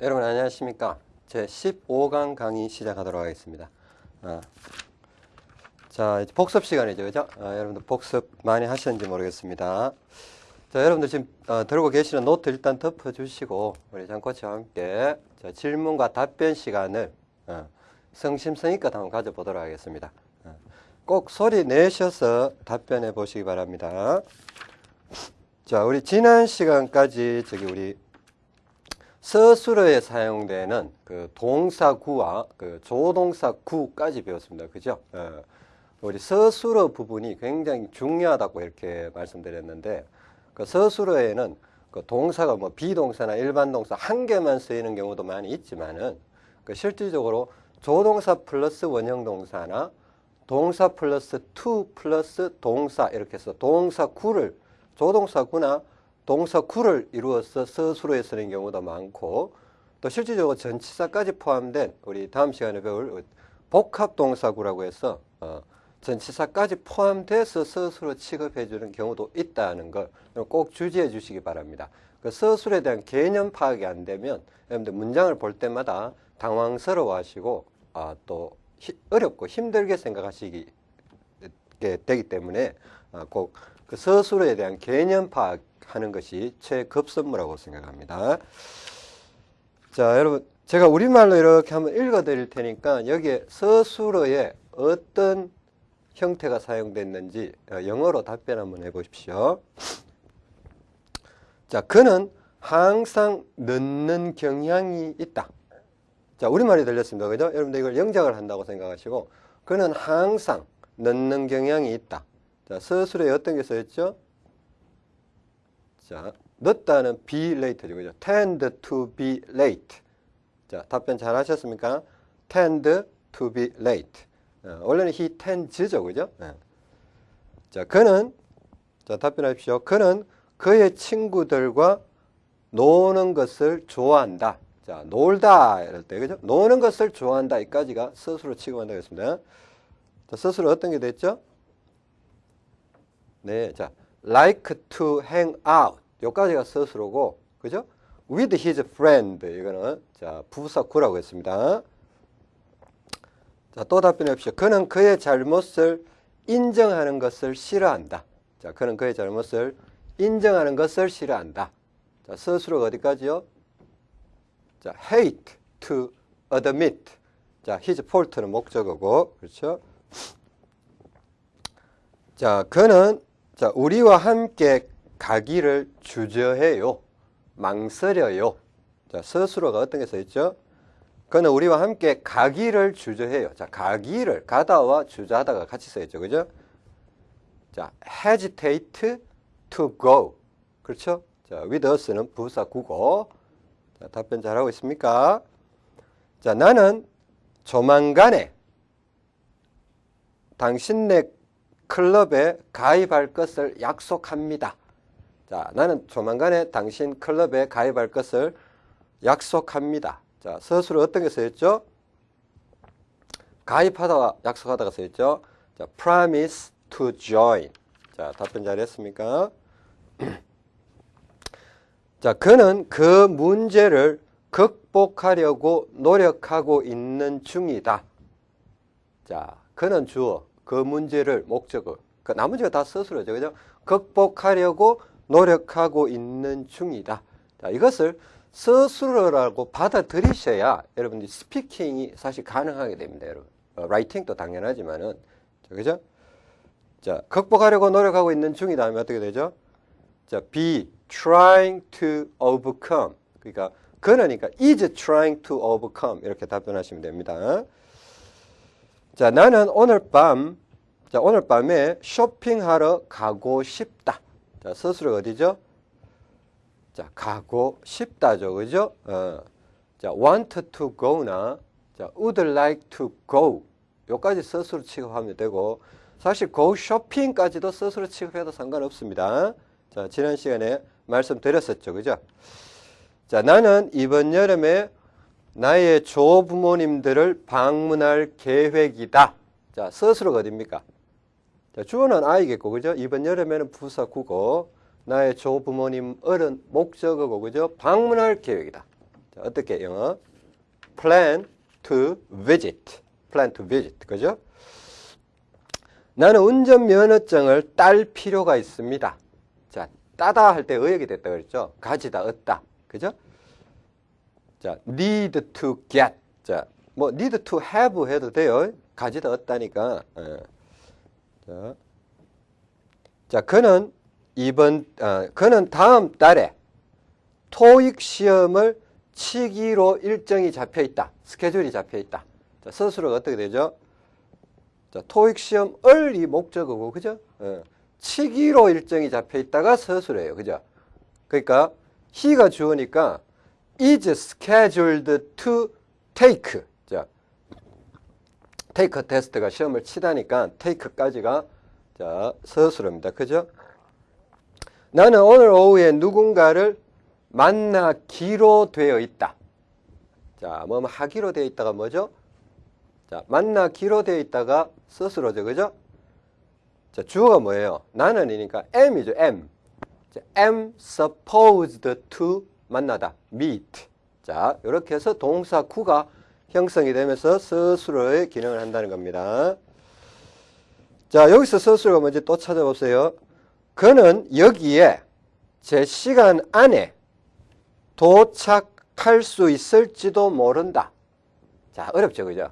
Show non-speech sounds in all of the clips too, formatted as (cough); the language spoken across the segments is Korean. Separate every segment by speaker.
Speaker 1: 여러분 안녕하십니까? 제 15강 강의 시작하도록 하겠습니다. 아, 자 이제 복습 시간이죠 그죠? 아, 여러분들 복습 많이 하셨는지 모르겠습니다. 자 여러분들 지금 어, 들고 계시는 노트 일단 덮어 주시고 우리 장코치와 함께 자, 질문과 답변 시간을 어, 성심성의껏 한번 가져보도록 하겠습니다. 어, 꼭 소리 내셔서 답변해 보시기 바랍니다. 자 우리 지난 시간까지 저기 우리 서술어에 사용되는 그 동사구와 그 조동사구까지 배웠습니다. 그죠? 어, 우리 서술어 부분이 굉장히 중요하다고 이렇게 말씀드렸는데 그 서술어에는 그 동사가 뭐 be동사나 일반 동사 한 개만 쓰이는 경우도 많이 있지만은 그 실질적으로 조동사 플러스 원형 동사나 동사 플러스 to 플러스 동사 이렇게 해서 동사구를 조동사구나 동사 구를 이루어서 서술어에 쓰는 경우도 많고 또 실질적으로 전치사까지 포함된 우리 다음 시간에 배울 복합동사구라고 해서 어, 전치사까지 포함돼서 서술어 취급해 주는 경우도 있다는 걸 꼭 주지해 주시기 바랍니다. 그 서술에 대한 개념 파악이 안 되면 여러분들 문장을 볼 때마다 당황스러워 하시고 아, 또 히, 어렵고 힘들게 생각하시게 되기 때문에 아, 꼭그 서술에 대한 개념 파악 하는 것이 최급선무라고 생각합니다. 자, 여러분 제가 우리말로 이렇게 한번 읽어 드릴 테니까 여기에 서술어에 어떤 형태가 사용됐는지 어, 영어로 답변 한번 해 보십시오. 자, 그는 항상 늦는 경향이 있다. 자, 우리말이 들렸습니다. 그죠? 여러분들 이걸 영작을 한다고 생각하시고 그는 항상 늦는 경향이 있다. 자, 서술에 어떤 게 써있죠? 자, 늦다는 be late죠. 그죠? tend to be late. 자, 답변 잘 하셨습니까? tend to be late. 어, 원래는 he tends죠. 그죠? 네. 자, 그는 자, 답변하십시오. 그는 그의 친구들과 노는 것을 좋아한다. 자, 놀다 이럴 때 그죠? 노는 것을 좋아한다. 이까지가 스스로 취급한다고 했습니다. 자, 스스로 어떤 게 됐죠? 네, 자, like to hang out. 여기까지가 스스로고, 그죠? with his friend. 이거는, 자, 부사구라고 했습니다. 자, 또 답변해 봅시오. 그는 그의 잘못을 인정하는 것을 싫어한다. 자, 그는 그의 잘못을 인정하는 것을 싫어한다. 자, 스스로가 어디까지요? 자, hate to admit. 자, his fault는 목적어고, 그렇죠? 자, 그는 자, 우리와 함께 가기를 주저해요. 망설여요. 자, 스스로가 어떤 게 써 있죠? 그는 우리와 함께 가기를 주저해요. 자, 가기를, 가다와 주저하다가 같이 써 있죠. 그죠? 자, hesitate to go. 그렇죠? 자, with us는 부사 구고. 자, 답변 잘하고 있습니까? 자, 나는 조만간에 당신네 클럽에 가입할 것을 약속합니다. 자, 나는 조만간에 당신 클럽에 가입할 것을 약속합니다. 자, 서술은 어떤 게 써있죠? 가입하다가 약속하다가 써있죠? 자, promise to join. 자, 답변 잘했습니까? (clears throat) 자, 그는 그 문제를 극복하려고 노력하고 있는 중이다. 자, 그는 주어, 그 문제를 목적어, 그 나머지가 다 스스로죠. 그죠? 극복하려고 노력하고 있는 중이다. 자, 이것을 스스로라고 받아들이셔야 여러분들이 스피킹이 사실 가능하게 됩니다. 여러분. 어, 라이팅도 당연하지만은. 자, 그죠? 자, 극복하려고 노력하고 있는 중이다 하면 어떻게 되죠? 자, be trying to overcome. 그러니까 그러니까 is trying to overcome 이렇게 답변하시면 됩니다. 자, 나는 오늘 밤, 자, 오늘 밤에 쇼핑하러 가고 싶다. 자, 스스로 어디죠? 자, 가고 싶다죠. 그죠? 어. 자, want to go나, 자, would like to go. 요까지 스스로 취급하면 되고, 사실 go shopping까지도 스스로 취급해도 상관없습니다. 자, 지난 시간에 말씀드렸었죠. 그죠? 자, 나는 이번 여름에 나의 조부모님들을 방문할 계획이다. 자, 스스로가 어딥니까? 자, 주어는 아이겠고, 그죠? 이번 여름에는 부사구고, 나의 조부모님 어른 목적어고, 그죠? 방문할 계획이다. 자, 어떻게 영어? plan to visit. plan to visit. 그죠? 나는 운전면허증을 딸 필요가 있습니다. 자, 따다 할 때 의역이 됐다 그랬죠? 가지다, 얻다. 그죠? 자, need to get. 자, 뭐 need to have 해도 돼요. 가지다, 얻다니까. 예. 자, 자, 그는 이번, 어, 그는 다음 달에 토익 시험을 치기로 일정이 잡혀 있다. 스케줄이 잡혀 있다. 자, 서술어가 어떻게 되죠? 자, 토익 시험을 이 목적어고, 그죠? 어, 치기로 일정이 잡혀 있다가 서술어예요. 그죠? 그러니까 he가 주어니까 is scheduled to take. 자, take 테스트가 시험을 치다니까 take까지가 자, 서술어입니다. 그죠? 나는 오늘 오후에 누군가를 만나기로 되어 있다. 자, 뭐 하기로 되어 있다가 뭐죠? 자, 만나기로 되어 있다가 스스로죠. 그죠? 자, 주어가 뭐예요? 나는이니까 am이죠. am. 자, am supposed to 만나다. meet. 자, 이렇게 해서 동사 구가 형성이 되면서 스스로의 기능을 한다는 겁니다. 자, 여기서 스스로가 먼저 또 찾아보세요. 그는 여기에 제 시간 안에 도착할 수 있을지도 모른다. 자, 어렵죠, 그죠?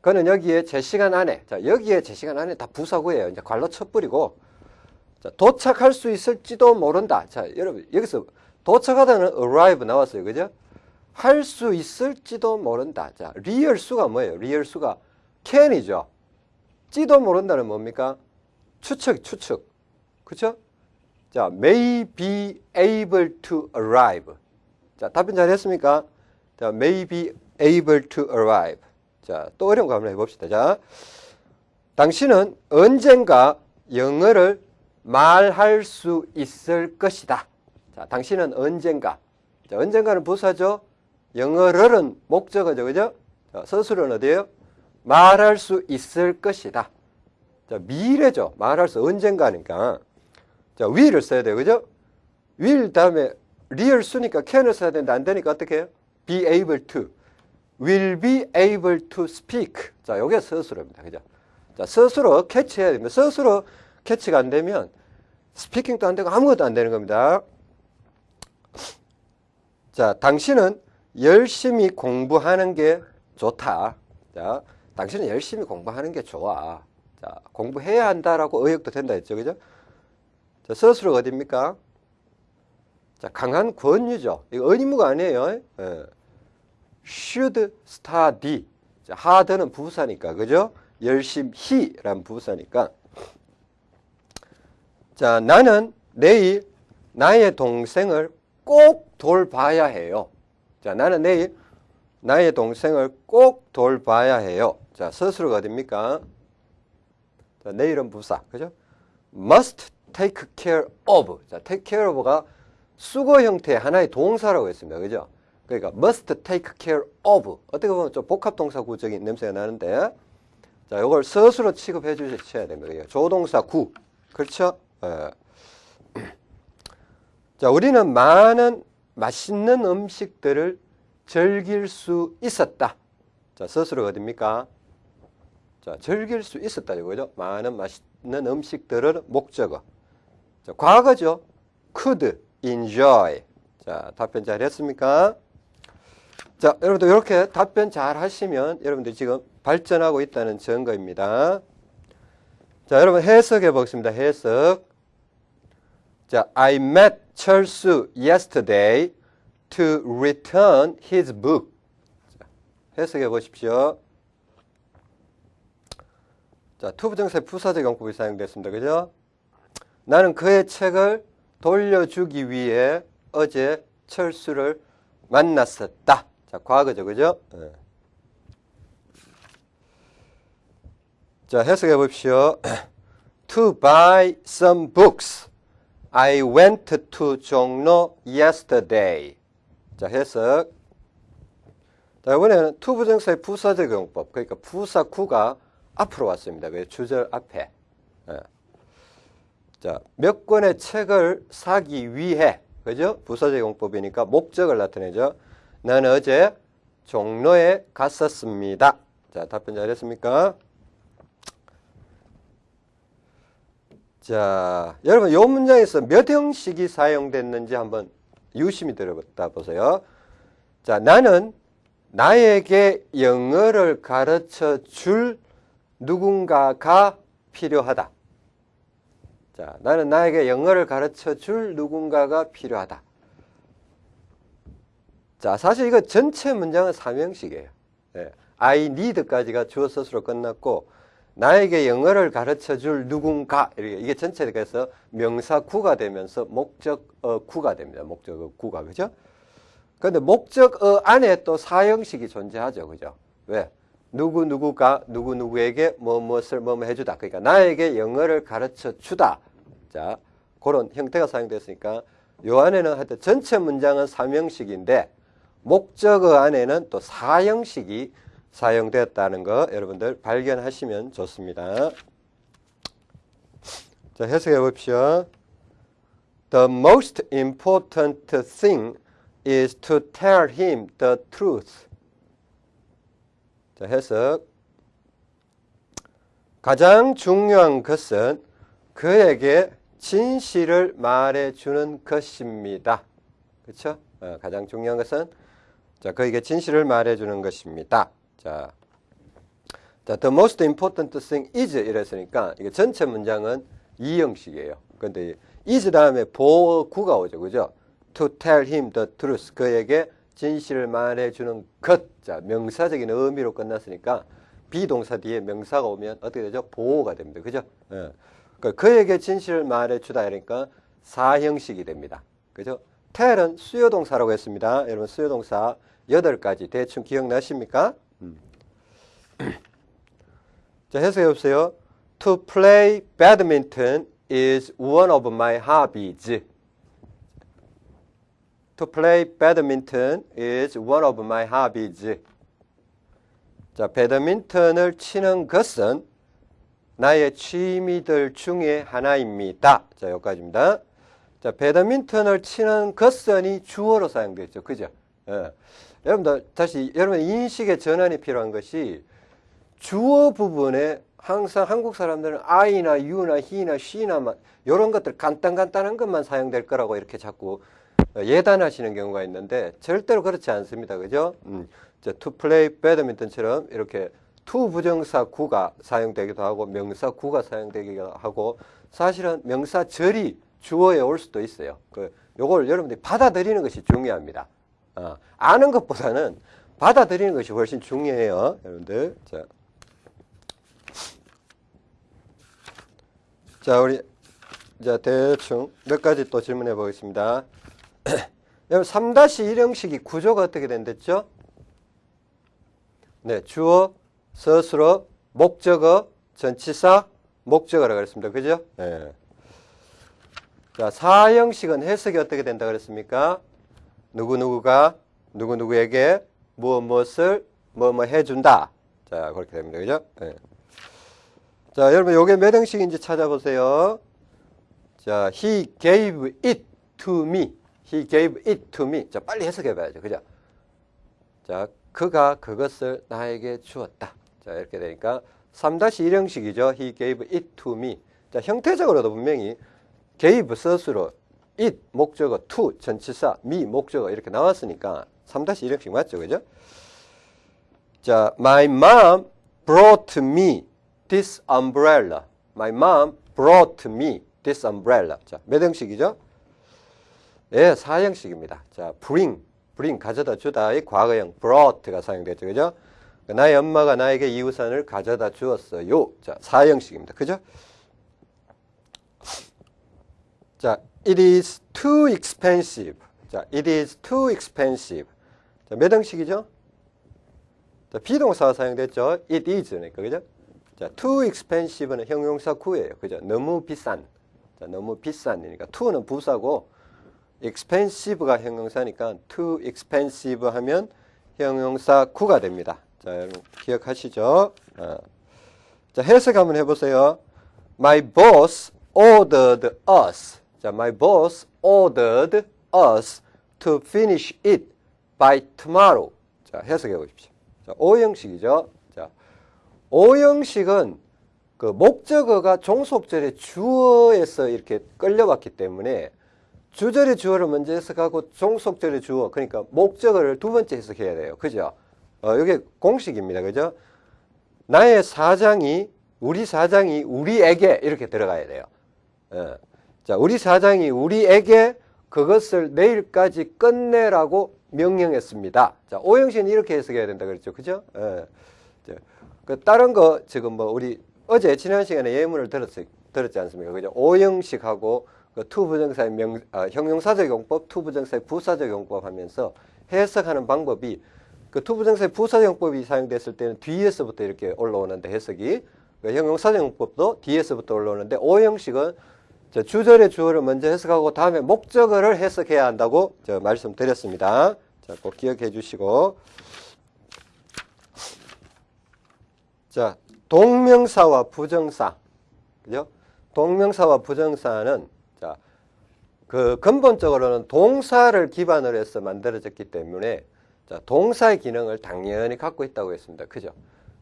Speaker 1: 그는 여기에 제 시간 안에, 자, 여기에 제 시간 안에 다 부사구예요. 이제 관로 쳐버리고, 자, 도착할 수 있을지도 모른다. 자, 여러분, 여기서 도착하다는 arrive 나왔어요. 그죠? 할 수 있을지도 모른다. 자, 리을 수가 뭐예요? 리을 수가 can이죠. 지도 모른다는 뭡니까? 추측, 추측. 그쵸? 자, may be able to arrive. 자, 답변 잘 했습니까? 자, may be able to arrive. 자, 또 어려운 거 한번 해봅시다. 자, 당신은 언젠가 영어를 말할 수 있을 것이다. 자, 당신은 언젠가. 자, 언젠가는 부사죠. 영어를은 목적어죠. 그죠? 자, 서술은 어디에요? 말할 수 있을 것이다. 자, 미래죠. 말할 수 언젠가니까. 자, will을 써야 돼요. 그죠? will 다음에 리을 수니까 can을 써야 되는데 안 되니까 어떻게 해요? be able to. will be able to speak. 자, 요게 서술어입니다. 그죠? 자, 스스로 캐치해야 됩니다. 스스로 캐치가 안 되면 스피킹도 안 되고 아무것도 안 되는 겁니다. 자, 당신은 열심히 공부하는 게 좋다. 자, 당신은 열심히 공부하는 게 좋아. 자, 공부해야 한다라고 의역도 된다 했죠. 그죠? 자, 서술어가 어딥니까? 자, 강한 권유죠. 이거 의무가 아니에요. 예. should study. 자, hard는 부사니까. 그죠? 열심히란 부사니까. 자, 나는 내일 나의 동생을 꼭 돌봐야 해요. 자, 나는 내일 나의 동생을 꼭 돌봐야 해요. 자, 서술어가 어딥니까? 자, 내일은 부사. 그죠? must take care of. 자, take care of가 수거 형태의 하나의 동사라고 했습니다. 그죠? 그러니까 must take care of. 어떻게 보면 좀 복합 동사 구적인 냄새가 나는데 자, 이걸 서술로 취급해 주셔야 됩니다. 조동사 구. 그렇죠? 예. (clears throat) 자, 우리는 많은 맛있는 음식들을 즐길 수 있었다. 자, 서술어 어딥니까? 자, 즐길 수 있었다. 이거죠. 많은 맛있는 음식들을 목적어. 자, 과거죠. could enjoy. 자, 답변 잘 했습니까? 자, 여러분들 이렇게 답변 잘 하시면 여러분들 지금 발전하고 있다는 증거입니다. 자, 여러분 해석해 보겠습니다. 해석. 자, I met 철수 yesterday to return his book. 자, 해석해 보십시오. 자, to부정사 부사적 용법이 사용됐습니다. 그죠? 나는 그의 책을 돌려주기 위해 어제 철수를 만났었다. 자, 과거죠. 그죠? 네. 자, 해석해 보십시오. (clears throat) to buy some books. I went to 종로 yesterday. 자, 해석. 자, 이번에는 to부정사의 부사 적 용법. 그러니까 부사 구가 앞으로 왔습니다. 그 주절 앞에. 예. 자, 몇 권의 책을 사기 위해, 그죠? 부사 적 용법이니까 목적을 나타내죠. 나는 어제 종로에 갔었습니다. 자, 답변 잘했습니까? 자, 여러분 이 문장에서 몇 형식이 사용됐는지 한번 유심히 들어보다 보세요. 자, 나는 나에게 영어를 가르쳐 줄 누군가가 필요하다. 자, 나는 나에게 영어를 가르쳐 줄 누군가가 필요하다. 자, 사실 이거 전체 문장은 삼형식이에요. 예, I need까지가 주어 스스로 끝났고 나에게 영어를 가르쳐 줄 누군가 이게 전체가 그래서 명사 구가 되면서 목적어 구가 됩니다. 목적어 구가 그죠? 그런데 목적어 안에 또 사형식이 존재하죠. 그죠? 왜? 누구 누구가 누구 누구에게 뭐 무엇을 뭐뭐 해주다. 그러니까 나에게 영어를 가르쳐 주다. 자, 그런 형태가 사용됐으니까 요 안에는 하여튼 전체 문장은 삼형식인데 목적어 안에는 또 사형식이 사용되었다는 거 여러분들 발견하시면 좋습니다. 자, 해석해 봅시오. The most important thing is to tell him the truth. 자, 해석. 가장 중요한 것은 그에게 진실을 말해주는 것입니다. 그렇죠? 어, 가장 중요한 것은 자, 그에게 진실을 말해주는 것입니다. 자, 자, the most important thing is 이랬으니까 이게 전체 문장은 이 형식이에요. 근데 is 다음에 보구가 오죠. 그죠? to tell him the truth. 그에게 진실을 말해주는 것. 자, 명사적인 의미로 끝났으니까 비동사 뒤에 명사가 오면 어떻게 되죠? 보호가 됩니다. 그죠? 예. 그러니까 그에게 진실을 말해주다 그러니까 사형식이 됩니다. 그죠? tell은 수요동사라고 했습니다. 여러분 수요동사 8가지 대충 기억나십니까? 음. 자, 해석해 보세요. To play badminton is one of my hobbies. To play badminton is one of my hobbies. 자, 배드민턴을 치는 것은 나의 취미들 중에 하나입니다. 자, 여기까지입니다. 자, 배드민턴을 치는 것은이 주어로 사용되죠. 그죠? 예. 여러분들, 다시, 여러분의 인식의 전환이 필요한 것이 주어 부분에 항상 한국 사람들은 I나 U나 He나 She나 이런 것들 간단간단한 것만 사용될 거라고 이렇게 자꾸 예단하시는 경우가 있는데 절대로 그렇지 않습니다. 그죠? 음, to play badminton처럼 이렇게 to 부정사 구가 사용되기도 하고 명사 구가 사용되기도 하고 사실은 명사 절이 주어에 올 수도 있어요. 그 요걸 여러분들이 받아들이는 것이 중요합니다. 어, 아는 것보다는 받아들이는 것이 훨씬 중요해요. 여러분들. 자. 자, 우리 자, 대충 몇 가지 또 질문해 보겠습니다. (clears throat) 여러분 3-1 형식이 구조가 어떻게 된댔죠? 네, 주어, 서술어, 목적어, 전치사, 목적어라고 그랬습니다. 그죠? 네. 자, 4형식은 해석이 어떻게 된다 그랬습니까? 누구누구가 누구누구에게 무엇 무엇을 뭐뭐 해준다. 자, 그렇게 됩니다. 그죠? 네. 자, 여러분, 요게 몇 형식인지 찾아보세요. 자, he gave it to me. He gave it to me. 자, 빨리 해석해 봐야죠. 그죠? 자, 그가 그것을 나에게 주었다. 자, 이렇게 되니까 3-1 형식이죠. He gave it to me. 자, 형태적으로도 분명히 gave 스스로 it 목적어, to 전치사, me 목적어 이렇게 나왔으니까 3-1 형식 맞죠? 그죠? 자, my mom brought me this umbrella. My mom brought me this umbrella. 자, 몇 형식이죠? 예, 사형식입니다. 자, bring, bring 가져다 주다의 과거형 brought가 사용됐죠. 그죠? 나의 엄마가 나에게 이 우산을 가져다 주었어요. 자, 사형식입니다. 그죠? 자, it is too expensive. 자, it is too expensive. 자, 몇 형식이죠? 자, 비동사가 사용됐죠. it is니까, 그죠? 자, too expensive는 형용사 구예요. 그죠? 너무 비싼. 자, 너무 비싼이니까 to는 부사고 expensive가 형용사니까 too expensive 하면 형용사 구가 됩니다. 자, 여러분 기억하시죠? 어. 자, 해석 한번 해보세요. My boss ordered us. 자, my boss ordered us to finish it by tomorrow. 자, 해석해 보십시오. 자, 오형식이죠. 자, 오형식은 그 목적어가 종속절의 주어에서 이렇게 끌려왔기 때문에 주절의 주어를 먼저 해석하고 종속절의 주어, 그러니까 목적어를 두 번째 해석해야 돼요. 그죠? 어, 이게 공식입니다. 그죠? 나의 사장이, 우리 사장이 우리에게 이렇게 들어가야 돼요. 어. 자, 우리 사장이 우리에게 그것을 내일까지 끝내라고 명령했습니다. 자, 오형식은 이렇게 해석해야 된다 그랬죠. 그죠? 예. 자, 그 다른 거 지금 뭐 우리 어제 지난 시간에 예문을 들었, 들었지 않습니까? 그죠? 오형식하고 그 to부정사의 명, 아, 형용사적 용법, to부정사의 부사적 용법 하면서 해석하는 방법이 그 to부정사의 부사적 용법이 사용됐을 때는 뒤에서부터 이렇게 올라오는데 해석이 그 형용사적 용법도 뒤에서부터 올라오는데 오형식은 자, 주절의 주어를 먼저 해석하고 다음에 목적어를 해석해야 한다고 저 말씀드렸습니다. 자, 꼭 기억해 주시고. 자, 동명사와 부정사. 그죠? 동명사와 부정사는 자, 그 근본적으로는 동사를 기반으로 해서 만들어졌기 때문에 자, 동사의 기능을 당연히 갖고 있다고 했습니다. 그죠?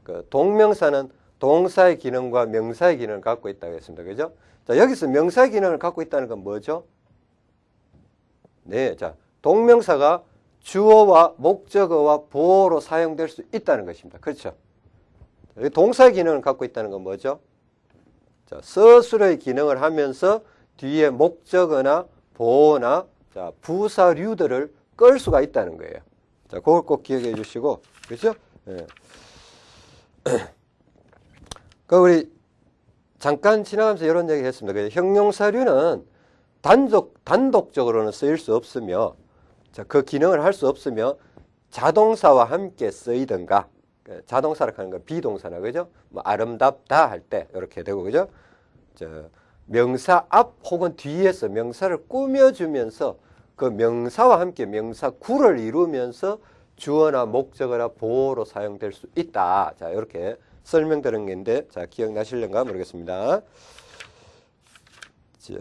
Speaker 1: 그 동명사는 동사의 기능과 명사의 기능을 갖고 있다고 했습니다. 그죠? 자, 여기서 명사의 기능을 갖고 있다는 건 뭐죠? 네, 자, 동명사가 주어와 목적어와 보어로 사용될 수 있다는 것입니다. 그렇죠? 동사의 기능을 갖고 있다는 건 뭐죠? 자, 서술의 기능을 하면서 뒤에 목적어나 보어나 자, 부사류들을 끌 수가 있다는 거예요. 자, 그걸 꼭 기억해 주시고, 그렇죠? 예. (clears throat) 그 우리 잠깐 지나가면서 이런 얘기 했습니다. 그 형용사류는 단독, 단독적으로는 쓰일 수 없으며, 자, 그 기능을 할 수 없으며, 자동사와 함께 쓰이든가, 그 자동사를 하는 건 비동사나, 그죠? 뭐, 아름답다 할 때, 이렇게 되고, 그죠? 저, 명사 앞 혹은 뒤에서 명사를 꾸며주면서 그 명사와 함께 명사 구를 이루면서 주어나 목적어나 보호로 사용될 수 있다. 자, 이렇게 설명드린 게인데, 자, 기억나실런가 모르겠습니다. 자,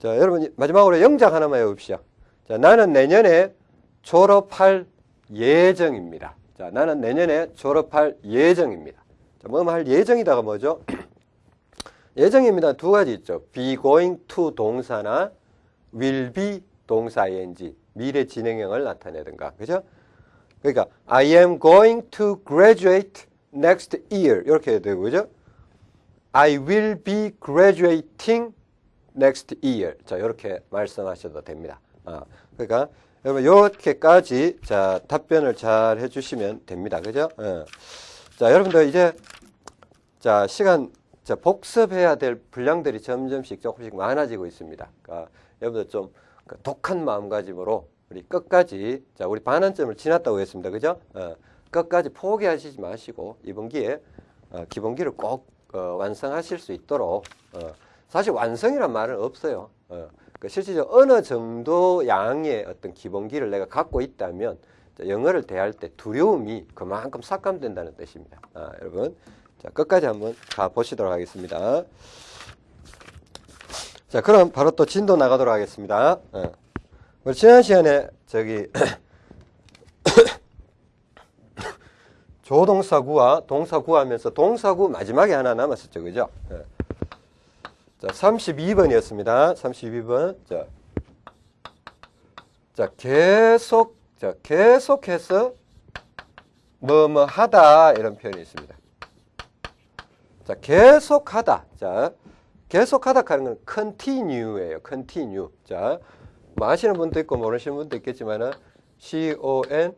Speaker 1: 자, 여러분, 마지막으로 영작 하나만 해봅시다. 자, 나는 내년에 졸업할 예정입니다. 자, 나는 내년에 졸업할 예정입니다. 자, 뭐할 예정이다가 뭐죠? (clears throat) 예정입니다. 두 가지 있죠. be going to 동사나 will be 동사 ing, 미래 진행형을 나타내든가. 그죠? 그러니까 I am going to graduate next year 이렇게 되고 그죠? I will be graduating next year. 자, 이렇게 말씀하셔도 됩니다. 아, 그러니까 여러분 이렇게까지 자 답변을 잘 해주시면 됩니다. 그죠? 어. 자, 여러분들 이제 자 시간 자 복습해야 될 분량들이 점점씩 조금씩 많아지고 있습니다. 그러니까 여러분들 좀 독한 마음가짐으로 우리 끝까지 자 우리 반환점을 지났다고 했습니다. 그죠? 어, 끝까지 포기하시지 마시고 이번 기회에 어, 기본기를 꼭 어, 완성하실 수 있도록 어, 사실 완성이란 말은 없어요. 어, 그 실질적으로 어느 정도 양의 어떤 기본기를 내가 갖고 있다면 자, 영어를 대할 때 두려움이 그만큼 삭감된다는 뜻입니다. 아, 여러분 자 끝까지 한번 가 보시도록 하겠습니다. 자 그럼 바로 또 진도 나가도록 하겠습니다. 어. 우리 지난 시간에 저기 (coughs) 조동사구와 동사구 하면서 동사구 마지막에 하나 남았었죠. 그죠? 예. 자, 32번이었습니다. 32번. 자, 자 계속, 자, 계속해서 뭐뭐 하다 이런 표현이 있습니다. 자, 계속하다. 자, 계속하다 하는 건 continue예요. continue. 자, 뭐 아시는 분도 있고 모르시는 분도 있겠지만은 C-O-N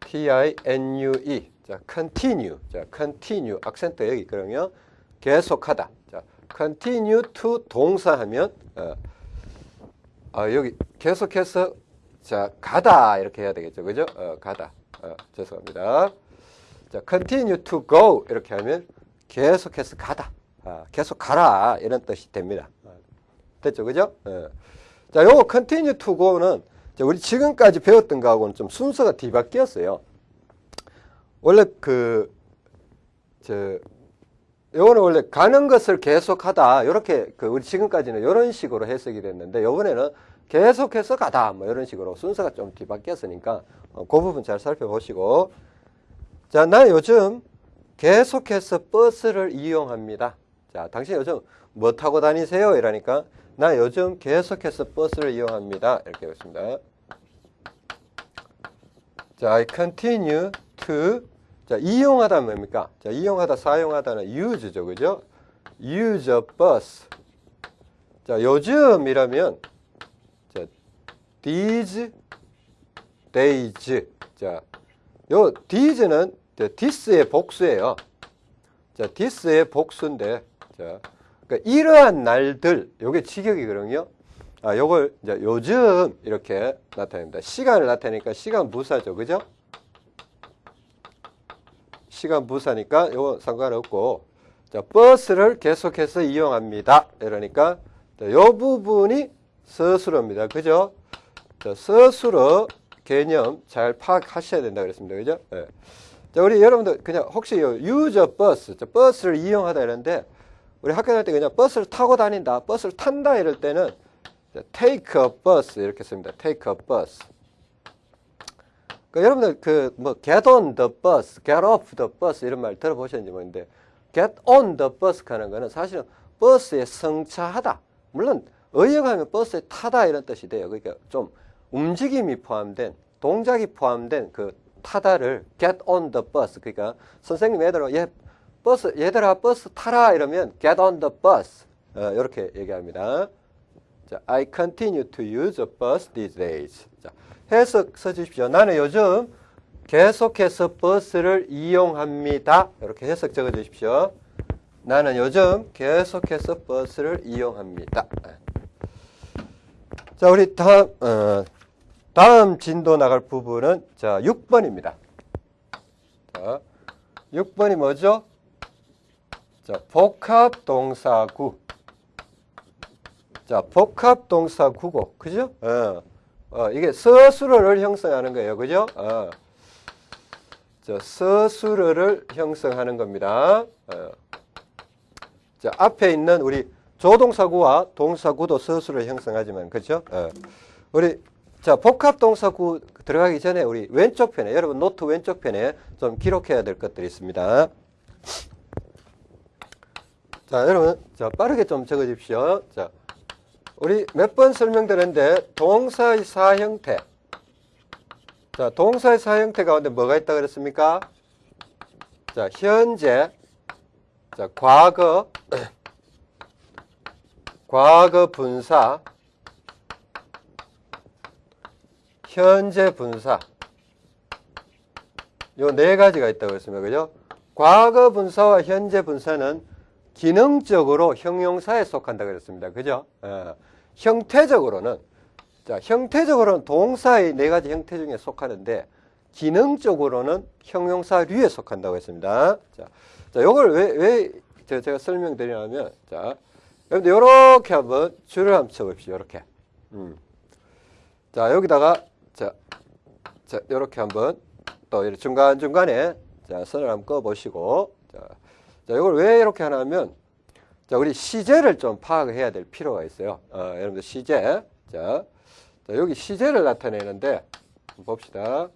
Speaker 1: T-I-N-U-E. 자, continue. 자, continue. 악센트 여기 있거든요. 계속하다. 자, continue to 동사하면 어, 아, 여기 계속해서 자, 가다 이렇게 해야 되겠죠. 그죠? 어, 가다. 어, 죄송합니다. 자, continue to go 이렇게 하면 계속해서 가다. 아, 계속 가라 이런 뜻이 됩니다. 어, 됐죠? 그죠? 어. 자, 요거 continue to go는 우리 지금까지 배웠던 거하고는 좀 순서가 뒤바뀌었어요. 원래 그, 저, 요거는 원래 가는 것을 계속하다. 이렇게 그 우리 지금까지는 이런 식으로 해석이 됐는데 요번에는 계속해서 가다. 뭐 이런 식으로 순서가 좀 뒤바뀌었으니까 어, 그 부분 잘 살펴보시고 자, 나는 요즘 계속해서 버스를 이용합니다. 자, 당신 요즘 뭐 타고 다니세요? 이러니까 나 요즘 계속해서 버스를 이용합니다. 이렇게 했습니다. 자, I continue to 자, 이용하다 뭡니까? 자, 이용하다, 사용하다는 use죠. 그죠? use a bus. 자, 요즘이라면 자, these days. 자, 요 these는 this의 복수예요. 자, this의 복수인데 자, 그러니까 이러한 날들 요게 직역이거든요. 아, 요걸 이제 요즘 이렇게 나타냅니다. 시간을 나타내니까 시간 부사죠. 그죠? 시간 부사니까 요거 상관없고 자, 버스를 계속해서 이용합니다. 이러니까 자, 요 부분이 서술어입니다. 그죠? 자, 서술어 개념 잘 파악하셔야 된다 그랬습니다. 그죠? 예. 자, 우리 여러분들 그냥 혹시 요 유저 버스, 자, 버스를 이용하다 이러는데 우리 학교 다닐 때 그냥 버스를 타고 다닌다, 버스를 탄다 이럴 때는 자, take a bus 이렇게 씁니다. take a bus. 그 여러분들 그 뭐 get on the bus, get off the bus 이런 말 들어보셨는지 모르는데 get on the bus 하는 거는 사실은 버스에 승차하다. 물론 의역하면 버스에 타다 이런 뜻이 돼요. 그러니까 좀 움직임이 포함된 동작이 포함된 그 타다를 get on the bus. 그러니까 선생님 얘들아 얘 버스 얘들아 버스 타라 이러면 get on the bus. 어, 이렇게 얘기합니다. 자, I continue to use a bus these days. 자, 해석 써주십시오. 나는 요즘 계속해서 버스를 이용합니다. 이렇게 해석 적어주십시오. 나는 요즘 계속해서 버스를 이용합니다. 자, 우리 다음, 어, 다음 진도 나갈 부분은 자, 6번입니다. 자, 6번이 뭐죠? 자, 복합 동사구. 자, 복합 동사구고. 그죠? 어, 어, 이게 서술어를 형성하는 거예요. 그죠? 어. 자, 서술어를 형성하는 겁니다. 어. 자, 앞에 있는 우리 조동사구와 동사구도 서술을 형성하지만, 그죠? 어. 우리, 자, 복합 동사구 들어가기 전에 우리 왼쪽 편에, 여러분 노트 왼쪽 편에 좀 기록해야 될 것들이 있습니다. 자, 여러분, 자, 빠르게 좀 적어 주십시오. 자, 우리 몇 번 설명드렸는데, 동사의 사형태. 자, 동사의 사형태 가운데 뭐가 있다 그랬습니까? 자, 현재, 자, 과거, (clears throat) 과거 분사, 현재 분사. 요 네 가지가 있다고 했습니다. 그죠? 과거 분사와 현재 분사는 기능적으로 형용사에 속한다 그랬습니다. 그죠? 어, 형태적으로는 자, 형태적으로는 동사의 네 가지 형태 중에 속하는데 기능적으로는 형용사류에 속한다고 했습니다. 자, 자, 요걸 왜, 왜 제가 설명드리냐면, 자, 여러분들 요렇게 한번 줄을 한번 쳐 봅시다. 요렇게. 음. 자, 여기다가, 자, 자, 요렇게 한번 또 중간중간에 자, 선을 한번 꺼 보시고, 자, 자, 이걸 왜 이렇게 하냐면, 자, 우리 시제를 좀 파악해야 될 필요가 있어요. 어, 여러분들 시제. 자, 자, 여기 시제를 나타내는데, 봅시다.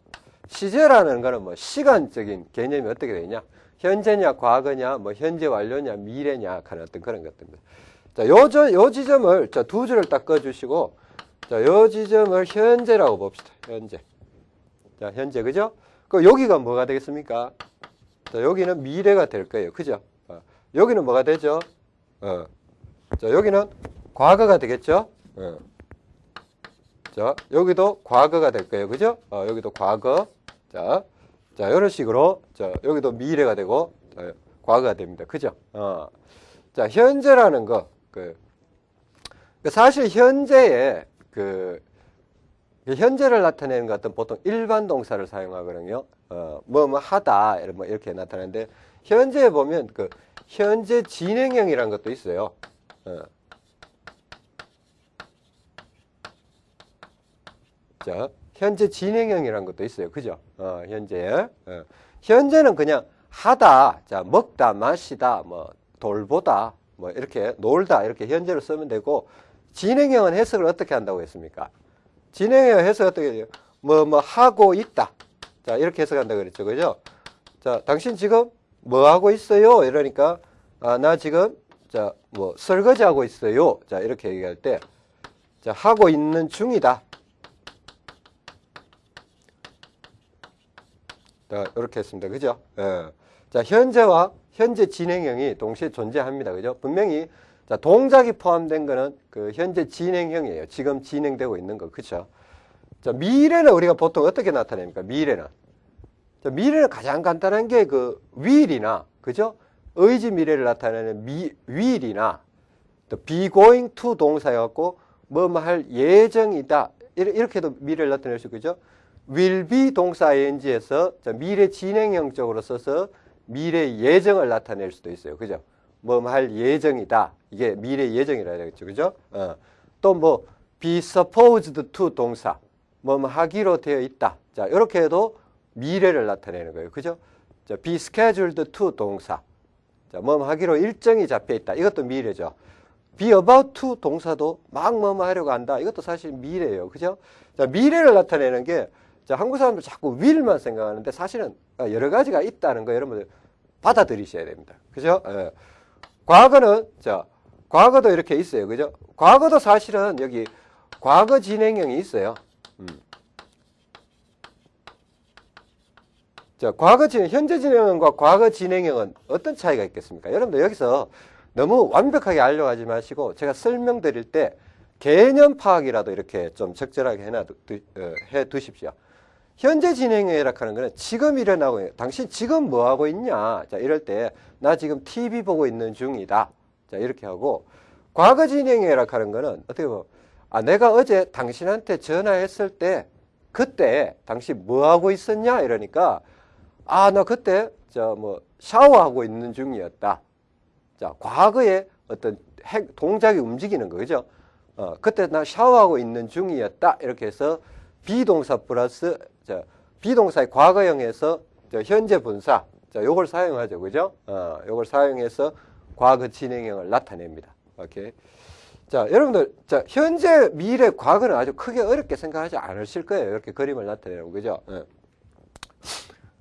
Speaker 1: 시제라는 거는 뭐 시간적인 개념이 어떻게 되냐? 현재냐, 과거냐, 뭐 현재 완료냐, 미래냐 하는 어떤 그런 것들입니다. 자, 요, 저, 요 지점을, 자, 두 줄을 딱 꺼주시고, 자, 요 지점을 현재라고 봅시다. 현재. 자, 현재, 그죠? 그 여기가 뭐가 되겠습니까? 자, 여기는 미래가 될 거예요. 그죠? 어, 여기는 뭐가 되죠? 어. 자, 여기는 과거가 되겠죠? 어. 자, 여기도 과거가 될 거예요. 그죠? 어, 여기도 과거. 자, 자, 이런 식으로, 자, 여기도 미래가 되고, 자, 과거가 됩니다. 그죠? 어. 자, 현재라는 거, 그, 그 사실 현재에 그, 현재를 나타내는 것은 보통 일반 동사를 사용하거든요. 어, 뭐, 뭐 하다, 뭐 이렇게 나타내는데, 현재에 보면 그, 현재 진행형이라는 것도 있어요. 어. 자, 현재 진행형이라는 것도 있어요. 그죠? 어, 현재. 어. 현재는 그냥 하다, 자, 먹다, 마시다, 뭐, 돌보다 뭐 이렇게 놀다 이렇게 현재로 쓰면 되고 진행형은 해석을 어떻게 한다고 했습니까? 진행형 해석 어떻게 해요? 뭐, 뭐 하고 있다. 자, 이렇게 해석한다고 그랬죠. 그죠? 자, 당신 지금 뭐 하고 있어요? 이러니까, 아, 나 지금, 자, 뭐, 설거지 하고 있어요. 자, 이렇게 얘기할 때, 자, 하고 있는 중이다. 자, 이렇게 했습니다. 그죠? 예. 자, 현재와 현재 진행형이 동시에 존재합니다. 그죠? 분명히, 자, 동작이 포함된 거는 그 현재 진행형이에요. 지금 진행되고 있는 거. 그쵸? 자, 미래는 우리가 보통 어떻게 나타냅니까? 미래는. 자, 미래는 가장 간단한 게 그 will이나, 그죠? 의지 미래를 나타내는 미, will이나, 또 be going to 동사여 갖고, 뭐뭐할 예정이다. 이렇게도 미래를 나타낼 수 있죠. will be 동사 ing에서 미래 진행형 적으로 써서 미래 예정을 나타낼 수도 있어요. 그죠? 뭐할 예정이다. 이게 미래 예정이라 해야겠죠. 그죠? 어. 또뭐 be supposed to 동사. 뭐 하기로 되어 있다. 자, 이렇게 해도 미래를 나타내는 거예요. 그죠? 자, be scheduled to 동사. 자, 뭐 하기로 일정이 잡혀 있다. 이것도 미래죠. be about to 동사도 막 뭐뭐 하려고 한다. 이것도 사실 미래예요. 그죠? 자, 미래를 나타내는 게 자, 한국 사람들 자꾸 will만 생각하는데 사실은 여러 가지가 있다는 거 여러분들 받아들이셔야 됩니다. 그죠? 예. 과거는 자, 과거도 이렇게 있어요. 그죠? 과거도 사실은 여기 과거 진행형이 있어요. 음. 자, 과거 진행, 현재 진행형과 과거 진행형은 어떤 차이가 있겠습니까? 여러분들 여기서 너무 완벽하게 알려고 하지 마시고 제가 설명드릴 때 개념 파악이라도 이렇게 좀 적절하게 해놔 어, 해 두십시오. 현재 진행형이라 하는 거는 지금 일어나고 당신 지금 뭐 하고 있냐? 자, 이럴 때 나 지금 TV 보고 있는 중이다. 자, 이렇게 하고 과거 진행형이라 하는 거는 어떻게 보면 아, 내가 어제 당신한테 전화했을 때 그때 당신 뭐 하고 있었냐? 이러니까 아, 나 그때 저 뭐 샤워하고 있는 중이었다. 자, 과거에 어떤 핵 동작이 움직이는 거죠. 어, 그때 나 샤워하고 있는 중이었다. 이렇게 해서 비동사 플러스 자, 비동사의 과거형에서 현재 분사 자, 요걸 사용하죠. 그죠? 어, 요걸 사용해서 과거 진행형을 나타냅니다. 오케이. 자, 여러분들, 자, 현재, 미래, 과거는 아주 크게 어렵게 생각하지 않으실 거예요. 이렇게 그림을 나타내는 그죠? 예.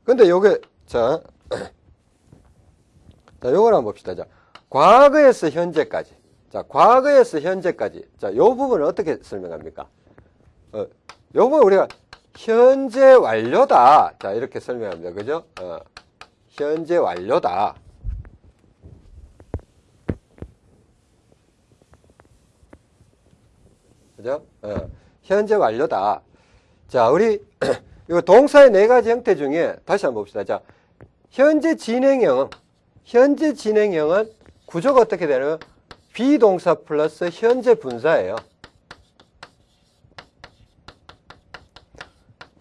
Speaker 1: 근데 요게, 자, (clears throat) 자, 요걸 한번 봅시다. 자, 과거에서 현재까지. 자, 과거에서 현재까지. 자, 요 부분을 어떻게 설명합니까? 어, 요 부분 우리가 현재 완료다. 자, 이렇게 설명합니다. 그죠? 어, 현재 완료다. 그죠? 어, 현재 완료다. 자, 우리 (clears throat) 이거 동사의 네 가지 형태 중에 다시 한번 봅시다. 자, 현재 진행형, 현재 진행형은 구조가 어떻게 되냐면 비동사 플러스 현재 분사예요.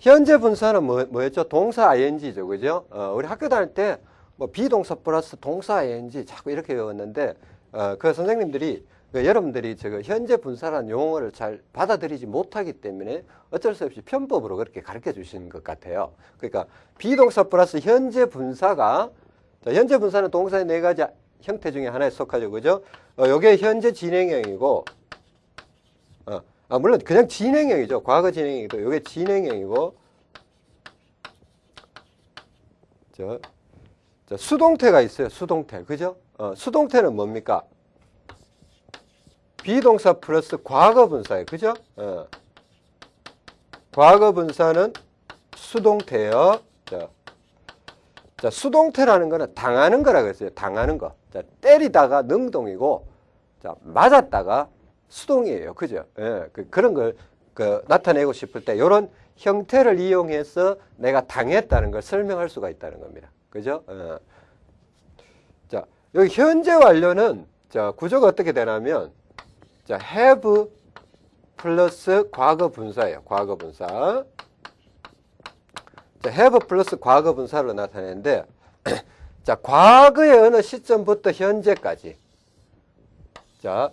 Speaker 1: 현재 분사는 뭐, 뭐였죠? 동사 ing죠. 그죠? 어, 우리 학교 다닐 때 뭐 비동사 플러스 동사 ing 자꾸 이렇게 외웠는데 어, 그 선생님들이 그 여러분들이 저 현재 분사라는 용어를 잘 받아들이지 못하기 때문에 어쩔 수 없이 편법으로 그렇게 가르쳐 주시는 것 같아요. 그러니까 비동사 플러스 현재 분사가 자, 현재 분사는 동사의 네 가지 형태 중에 하나에 속하죠. 그죠? 어, 요게 현재 진행형이고 어, 아, 물론 그냥 진행형이죠. 과거 진행형이고 요게 진행형이고 저, 저 수동태가 있어요. 수동태. 그죠? 어, 수동태는 뭡니까? 비동사 플러스 과거 분사예요. 그죠? 어. 과거 분사는 수동태요. 자, 자, 수동태라는 거는 당하는 거라고 했어요. 당하는 거. 자, 때리다가 능동이고, 자, 맞았다가 수동이에요. 그죠? 예, 그, 그런 걸, 그, 나타내고 싶을 때, 이런 형태를 이용해서 내가 당했다는 걸 설명할 수가 있다는 겁니다. 그죠? 어. 자, 여기 현재 완료는, 자, 구조가 어떻게 되냐면, 자, have 플러스 과거 분사예요. 과거 분사. 자, have 플러스 과거 분사로 나타내는데, (clears throat) 자, 과거의 어느 시점부터 현재까지. 자,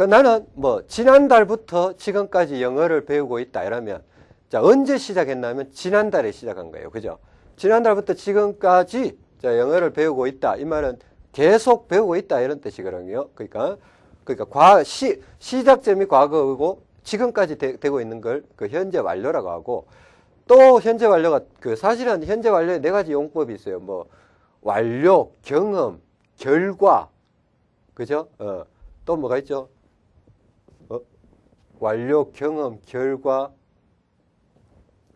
Speaker 1: 그 나는 뭐, 지난달부터 지금까지 영어를 배우고 있다. 이러면, 자, 언제 시작했냐면, 지난달에 시작한 거예요. 그죠? 지난달부터 지금까지, 자, 영어를 배우고 있다. 이 말은 계속 배우고 있다 이런 뜻이거든요. 그러니까 그러니까 과 시, 시작점이 과거고 지금까지 되, 고 있는 걸 그 현재 완료라고 하고 또 현재 완료가 그 사실은 현재 완료에 네 가지 용법이 있어요. 뭐 완료, 경험, 결과, 그죠? 어, 또 뭐가 있죠? 어? 완료, 경험, 결과.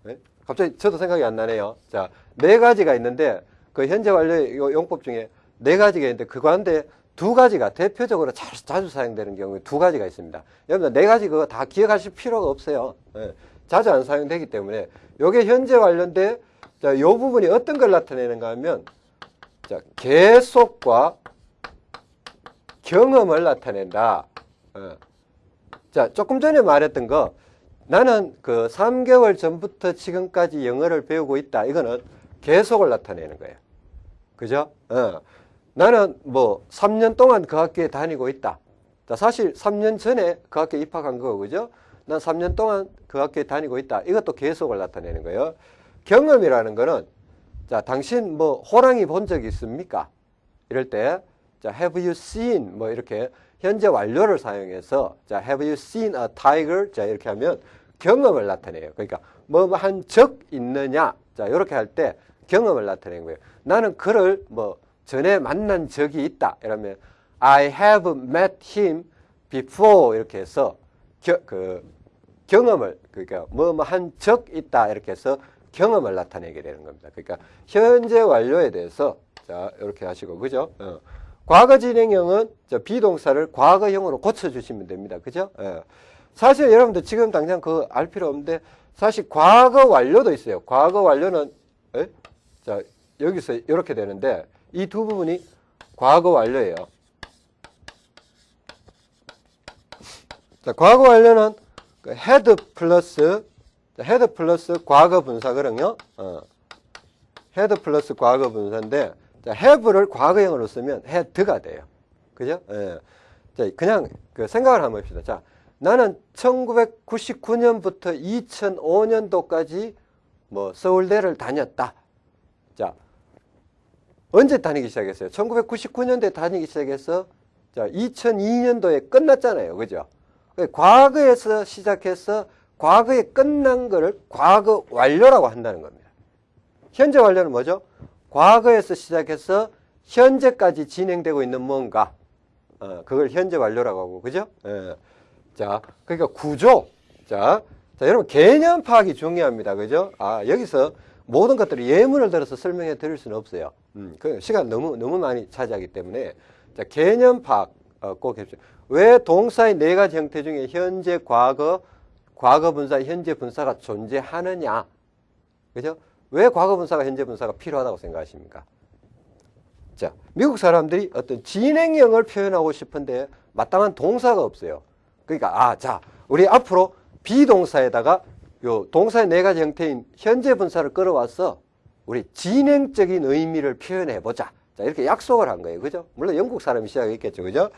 Speaker 1: 네? 갑자기 저도 생각이 안 나네요. 자, 네 가지가 있는데 그 현재 완료의 요 용법 중에 네 가지가 있는데 그 가운데 두 가지가 대표적으로 자주, 자주 사용되는 경우에 두 가지가 있습니다. 여러분 네 가지 그거 다 기억하실 필요가 없어요. 예, 자주 안 사용되기 때문에 이게 현재 관련된 자, 이 부분이 어떤 걸 나타내는가 하면 자, 계속과 경험을 나타낸다. 어. 자, 조금 전에 말했던 거 나는 그 3개월 전부터 지금까지 영어를 배우고 있다. 이거는 계속을 나타내는 거예요. 그죠? 어. 나는 뭐 3년 동안 그 학교에 다니고 있다. 자, 사실 3년 전에 그 학교에 입학한 거 그죠? 난 3년 동안 그 학교에 다니고 있다. 이것도 계속을 나타내는 거예요. 경험이라는 거는 자, 당신 뭐 호랑이 본 적 있습니까? 이럴 때 자, have you seen 뭐 이렇게 현재 완료를 사용해서 자, have you seen a tiger? 자, 이렇게 하면 경험을 나타내요. 그러니까 뭐 한 적 있느냐? 자, 이렇게 할 때 경험을 나타내는 거예요. 나는 그를 뭐 전에 만난 적이 있다. 이러면 I have met him before 이렇게 해서 겨, 그 경험을 그러니까 뭐 뭐 한 적 있다 이렇게 해서 경험을 나타내게 되는 겁니다. 그러니까 현재 완료에 대해서 자 이렇게 하시고 그죠? 어. 과거 진행형은 저 비동사를 과거형으로 고쳐주시면 됩니다. 그죠? 예. 사실 여러분들 지금 당장 그 알 필요 없는데 사실 과거 완료도 있어요. 과거 완료는 에? 자 여기서 이렇게 되는데 이 두 부분이 과거 완료예요. 자, 과거 완료는 그 had 플러스 had 플러스 과거 분사거든요. 어. had 플러스 과거 분사인데 자, have를 과거형으로 쓰면 had가 돼요. 그죠? 예. 자, 그냥 그 생각을 한번 해봅시다. 자, 나는 1999년부터 2005년도까지 뭐 서울대를 다녔다. 자, 언제 다니기 시작했어요? 1999년도에 다니기 시작해서 자, 2002년도에 끝났잖아요. 그죠? 과거에서 시작해서 과거에 끝난 거를 과거 완료라고 한다는 겁니다. 현재 완료는 뭐죠? 과거에서 시작해서 현재까지 진행되고 있는 뭔가 어, 그걸 현재 완료라고 하고 그죠? 예. 자, 그러니까 구조. 자, 자, 여러분 개념 파악이 중요합니다. 그죠? 아, 여기서 모든 것들을 예문을 들어서 설명해 드릴 수는 없어요. 음, 그 시간 너무 너무 많이 차지하기 때문에 자, 개념 파악 어, 꼭 해주세요. 왜 동사의 네 가지 형태 중에 현재, 과거, 과거 분사, 현재 분사가 존재하느냐? 그죠? 왜 과거 분사가 현재 분사가 필요하다고 생각하십니까? 자, 미국 사람들이 어떤 진행형을 표현하고 싶은데 마땅한 동사가 없어요. 그러니까 아, 자, 우리 앞으로 비동사에다가 요 동사의 네 가지 형태인 현재 분사를 끌어와서 우리 진행적인 의미를 표현해 보자. 자, 이렇게 약속을 한 거예요. 그죠? 물론 영국 사람이 시작했겠죠. 그죠?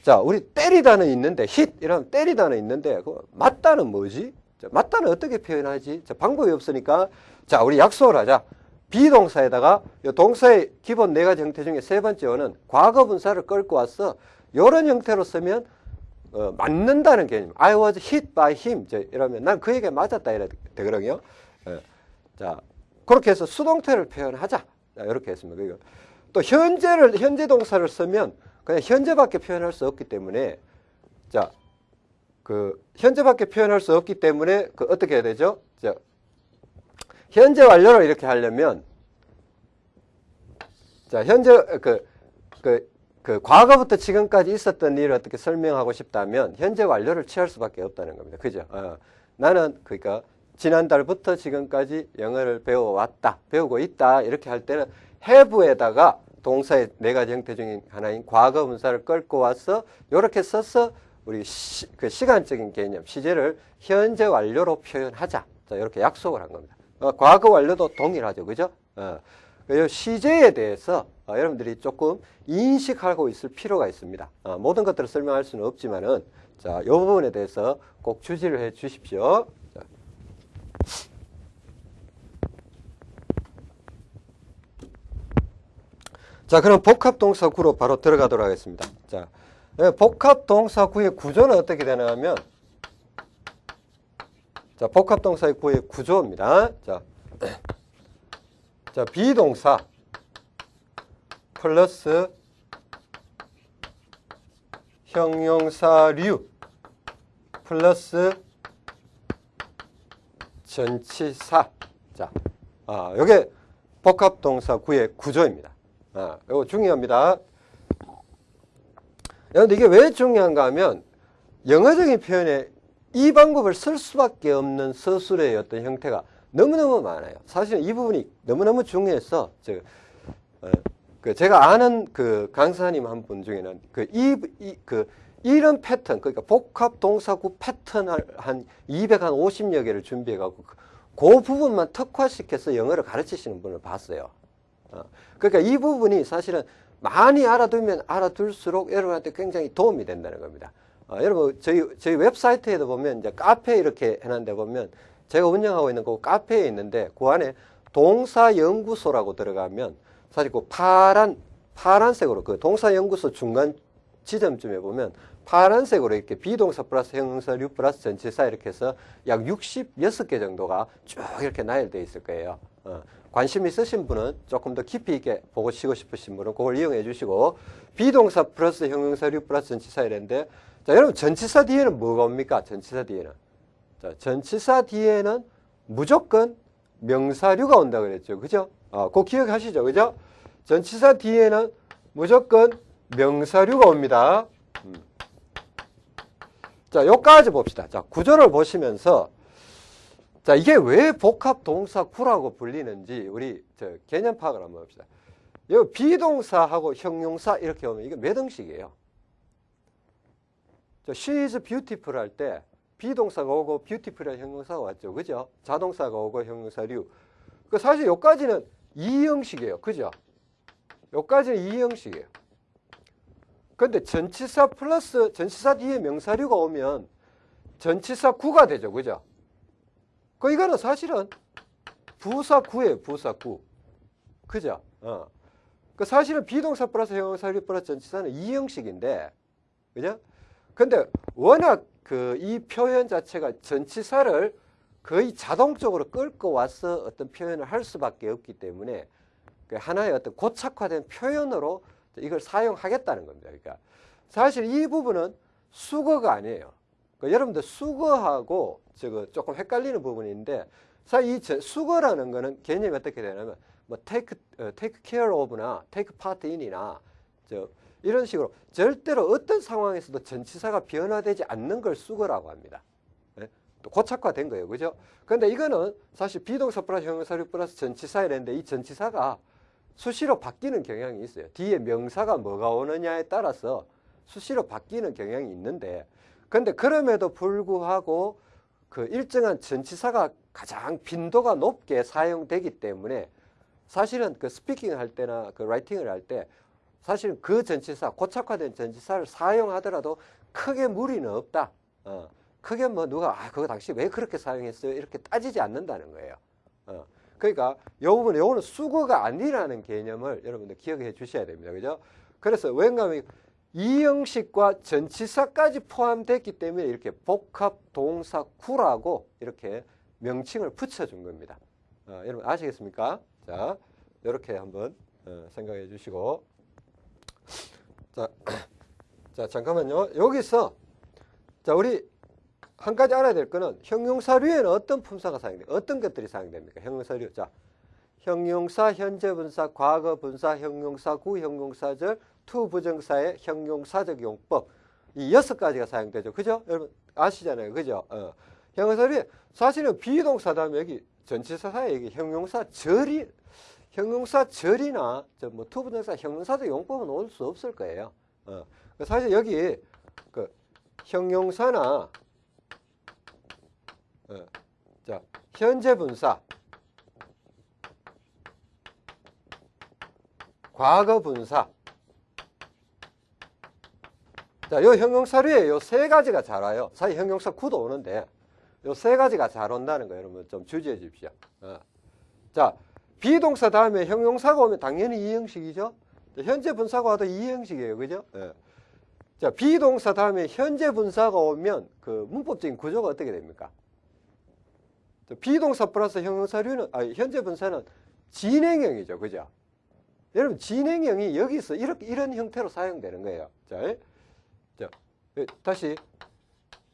Speaker 1: 자, 우리 때리다는 있는데, 힛! 이러면 때리다는 있는데, 그 맞다는 뭐지? 자, 맞다는 어떻게 표현하지? 자, 방법이 없으니까, 자, 우리 약속을 하자. 비동사에다가 동사의 기본 네 가지 형태 중에 세 번째는 과거 분사를 끌고 와서 이런 형태로 쓰면 어, 맞는다는 개념. I was hit by him. 자, 이러면 난 그에게 맞았다 이래 되거든요. 어, 자, 그렇게 해서 수동태를 표현하자. 자, 이렇게 했습니다. 그리고 또 현재를 현재 동사를 쓰면 그냥 현재밖에 표현할 수 없기 때문에 자, 그 현재밖에 표현할 수 없기 때문에 그 어떻게 해야 되죠? 자, 현재 완료를 이렇게 하려면 자, 현재 그, 그, 그 과거부터 지금까지 있었던 일을 어떻게 설명하고 싶다면 현재 완료를 취할 수밖에 없다는 겁니다. 그죠? 어, 나는 그러니까 지난달부터 지금까지 영어를 배워왔다, 배우고 있다 이렇게 할 때는 have에다가 동사의 네 가지 형태 중에 하나인 과거 분사를 끌고 와서 이렇게 써서 우리 시, 그 시간적인 개념, 시제를 현재 완료로 표현하자. 자, 이렇게 약속을 한 겁니다. 어, 과거 완료도 동일하죠. 그죠? 어, 그 시제에 대해서 어, 여러분들이 조금 인식하고 있을 필요가 있습니다. 어, 모든 것들을 설명할 수는 없지만은 자, 이 부분에 대해서 꼭 주지를 해 주십시오. 자. 자, 그럼 복합동사구로 바로 들어가도록 하겠습니다. 자, 예, 복합동사구의 구조는 어떻게 되냐 하면, 자, 복합동사의 구의 구조입니다. 자, (clears throat) 자, 비동사 플러스 형용사류 플러스 전치사. 자, 아, 요게 복합동사 구의 구조입니다. 아, 요거 중요합니다. 그런데 이게 왜 중요한가 하면 영어적인 표현에 이 방법을 쓸 수밖에 없는 서술의 어떤 형태가 너무너무 많아요. 사실 이 부분이 너무너무 중요해서 저, 어, 그 제가 아는 그 강사님 한 분 중에는 그 이, 이, 그 이런 패턴, 그러니까 복합 동사구 패턴을 한 250여 개를 준비해 갖고 그, 그 부분만 특화시켜서 영어를 가르치시는 분을 봤어요. 어, 그러니까 이 부분이 사실은 많이 알아두면 알아둘수록 여러분한테 굉장히 도움이 된다는 겁니다. 어, 여러분 저희 저희 웹사이트에도 보면 이제 카페 이렇게 해놨는데 보면 제가 운영하고 있는 그 카페에 있는데 그 안에 동사연구소라고 들어가면 사실 그 파란 파란색으로 그 동사연구소 중간 지점쯤에 보면 파란색으로 이렇게 비동사 플러스 형용사 류 플러스 전치사 이렇게 해서 약 66개 정도가 쭉 이렇게 나열되어 있을 거예요. 어, 관심 있으신 분은 조금 더 깊이 있게 보고 쉬고 싶으신 분은 그걸 이용해 주시고 비동사 플러스 형용사 류 플러스 전치사 이랬는데 자 여러분 전치사 뒤에는 뭐가 옵니까? 전치사 뒤에는 자 전치사 뒤에는 무조건 명사류가 온다 그랬죠. 그죠? 어, 꼭 기억하시죠. 그죠? 전치사 뒤에는 무조건 명사류가 옵니다. 음. 자, 요까지 봅시다. 자, 구조를 보시면서 자, 이게 왜 복합 동사 구라고 불리는지 우리 저 개념 파악을 한번 봅시다. 요 비동사하고 형용사 이렇게 오면 이게 몇 형식이에요? 저 she is beautiful 할 때 비동사가 오고 beautiful이라는 형용사가 왔죠. 그죠? 자동사가 오고 형용사류. 그 사실 요까지는 이 형식이에요. 그죠? 요까지는 이 형식이에요. 근데 전치사 플러스 전치사 뒤에 명사류가 오면 전치사 구가 되죠. 그죠? 그 이거는 사실은 부사 구예요. 부사 구. 그죠? 어. 그 사실은 비동사 플러스 형용사류 플러스 전치사는 이 형식인데 그죠? 근데 워낙 그 이 표현 자체가 전치사를 거의 자동적으로 끌고 와서 어떤 표현을 할 수밖에 없기 때문에 그 하나의 어떤 고착화된 표현으로 이걸 사용하겠다는 겁니다. 그러니까 사실 이 부분은 수거가 아니에요. 그러니까 여러분들 수거하고 저거 조금 헷갈리는 부분인데 사실 이 수거라는 거는 개념이 어떻게 되냐면 뭐 take 어, take care of나 take part in이나 저 이런 식으로 절대로 어떤 상황에서도 전치사가 변화되지 않는 걸 수거라고 합니다. 네? 또 고착화된 거예요. 그죠? 근데 이거는 사실 비동사 플러스 형용사류 플러스 전치사 이랬는데 이 전치사가 수시로 바뀌는 경향이 있어요. 뒤에 명사가 뭐가 오느냐에 따라서 수시로 바뀌는 경향이 있는데 근데 그럼에도 불구하고 그 일정한 전치사가 가장 빈도가 높게 사용되기 때문에 사실은 그 스피킹 할 때나 그 라이팅을 할 때 사실은 그 전치사 고착화된 전치사를 사용하더라도 크게 무리는 없다. 어, 크게 뭐 누가 아 그거 당시 왜 그렇게 사용했어요 이렇게 따지지 않는다는 거예요. 어, 그러니까 요 부분 요거는 수거가 아니라는 개념을 여러분들 기억해 주셔야 됩니다. 그죠? 그래서 왠가하면 이 형식과 전치사까지 포함됐기 때문에 이렇게 복합 동사 구라고 이렇게 명칭을 붙여준 겁니다. 어, 여러분 아시겠습니까? 자, 이렇게 한번 어, 생각해 주시고 자, (coughs) 자 잠깐만요. 여기서 자 우리 한 가지 알아야 될 거는 형용사류에는 어떤 품사가 사용돼요? 어떤 것들이 사용됩니까? 형용사류. 자, 형용사, 현재분사, 과거분사, 형용사, 구형용사절, 투부정사의 형용사적 용법. 이 여섯 가지가 사용되죠. 그죠? 여러분 아시잖아요. 그죠? 어. 형용사류에 사실은 비동사 다음에 여기 전치사사에 여기 형용사절이 형용사 절이나 저뭐 투부정사 형용사적 용법은 올 수 없을 거예요. 어. 사실 여기 그 형용사나 어. 자, 현재 분사, 과거 분사. 자, 요 형용사류에 요 세 가지가 잘 와요. 사실 형용사 구도 오는데 요 세 가지가 잘 온다는 거 여러분 좀 주지해 주십시오. 어. 자, 비동사 다음에 형용사가 오면 당연히 이 형식이죠. 현재 분사가 와도 이 형식이에요. 그죠? 예. 자, 비동사 다음에 현재 분사가 오면 그 문법적인 구조가 어떻게 됩니까? 자, 비동사 플러스 형용사류는, 아, 현재 분사는 진행형이죠. 그죠? 여러분, 진행형이 여기서 이렇게, 이런 형태로 사용되는 거예요. 자, 예? 자, 예, 다시.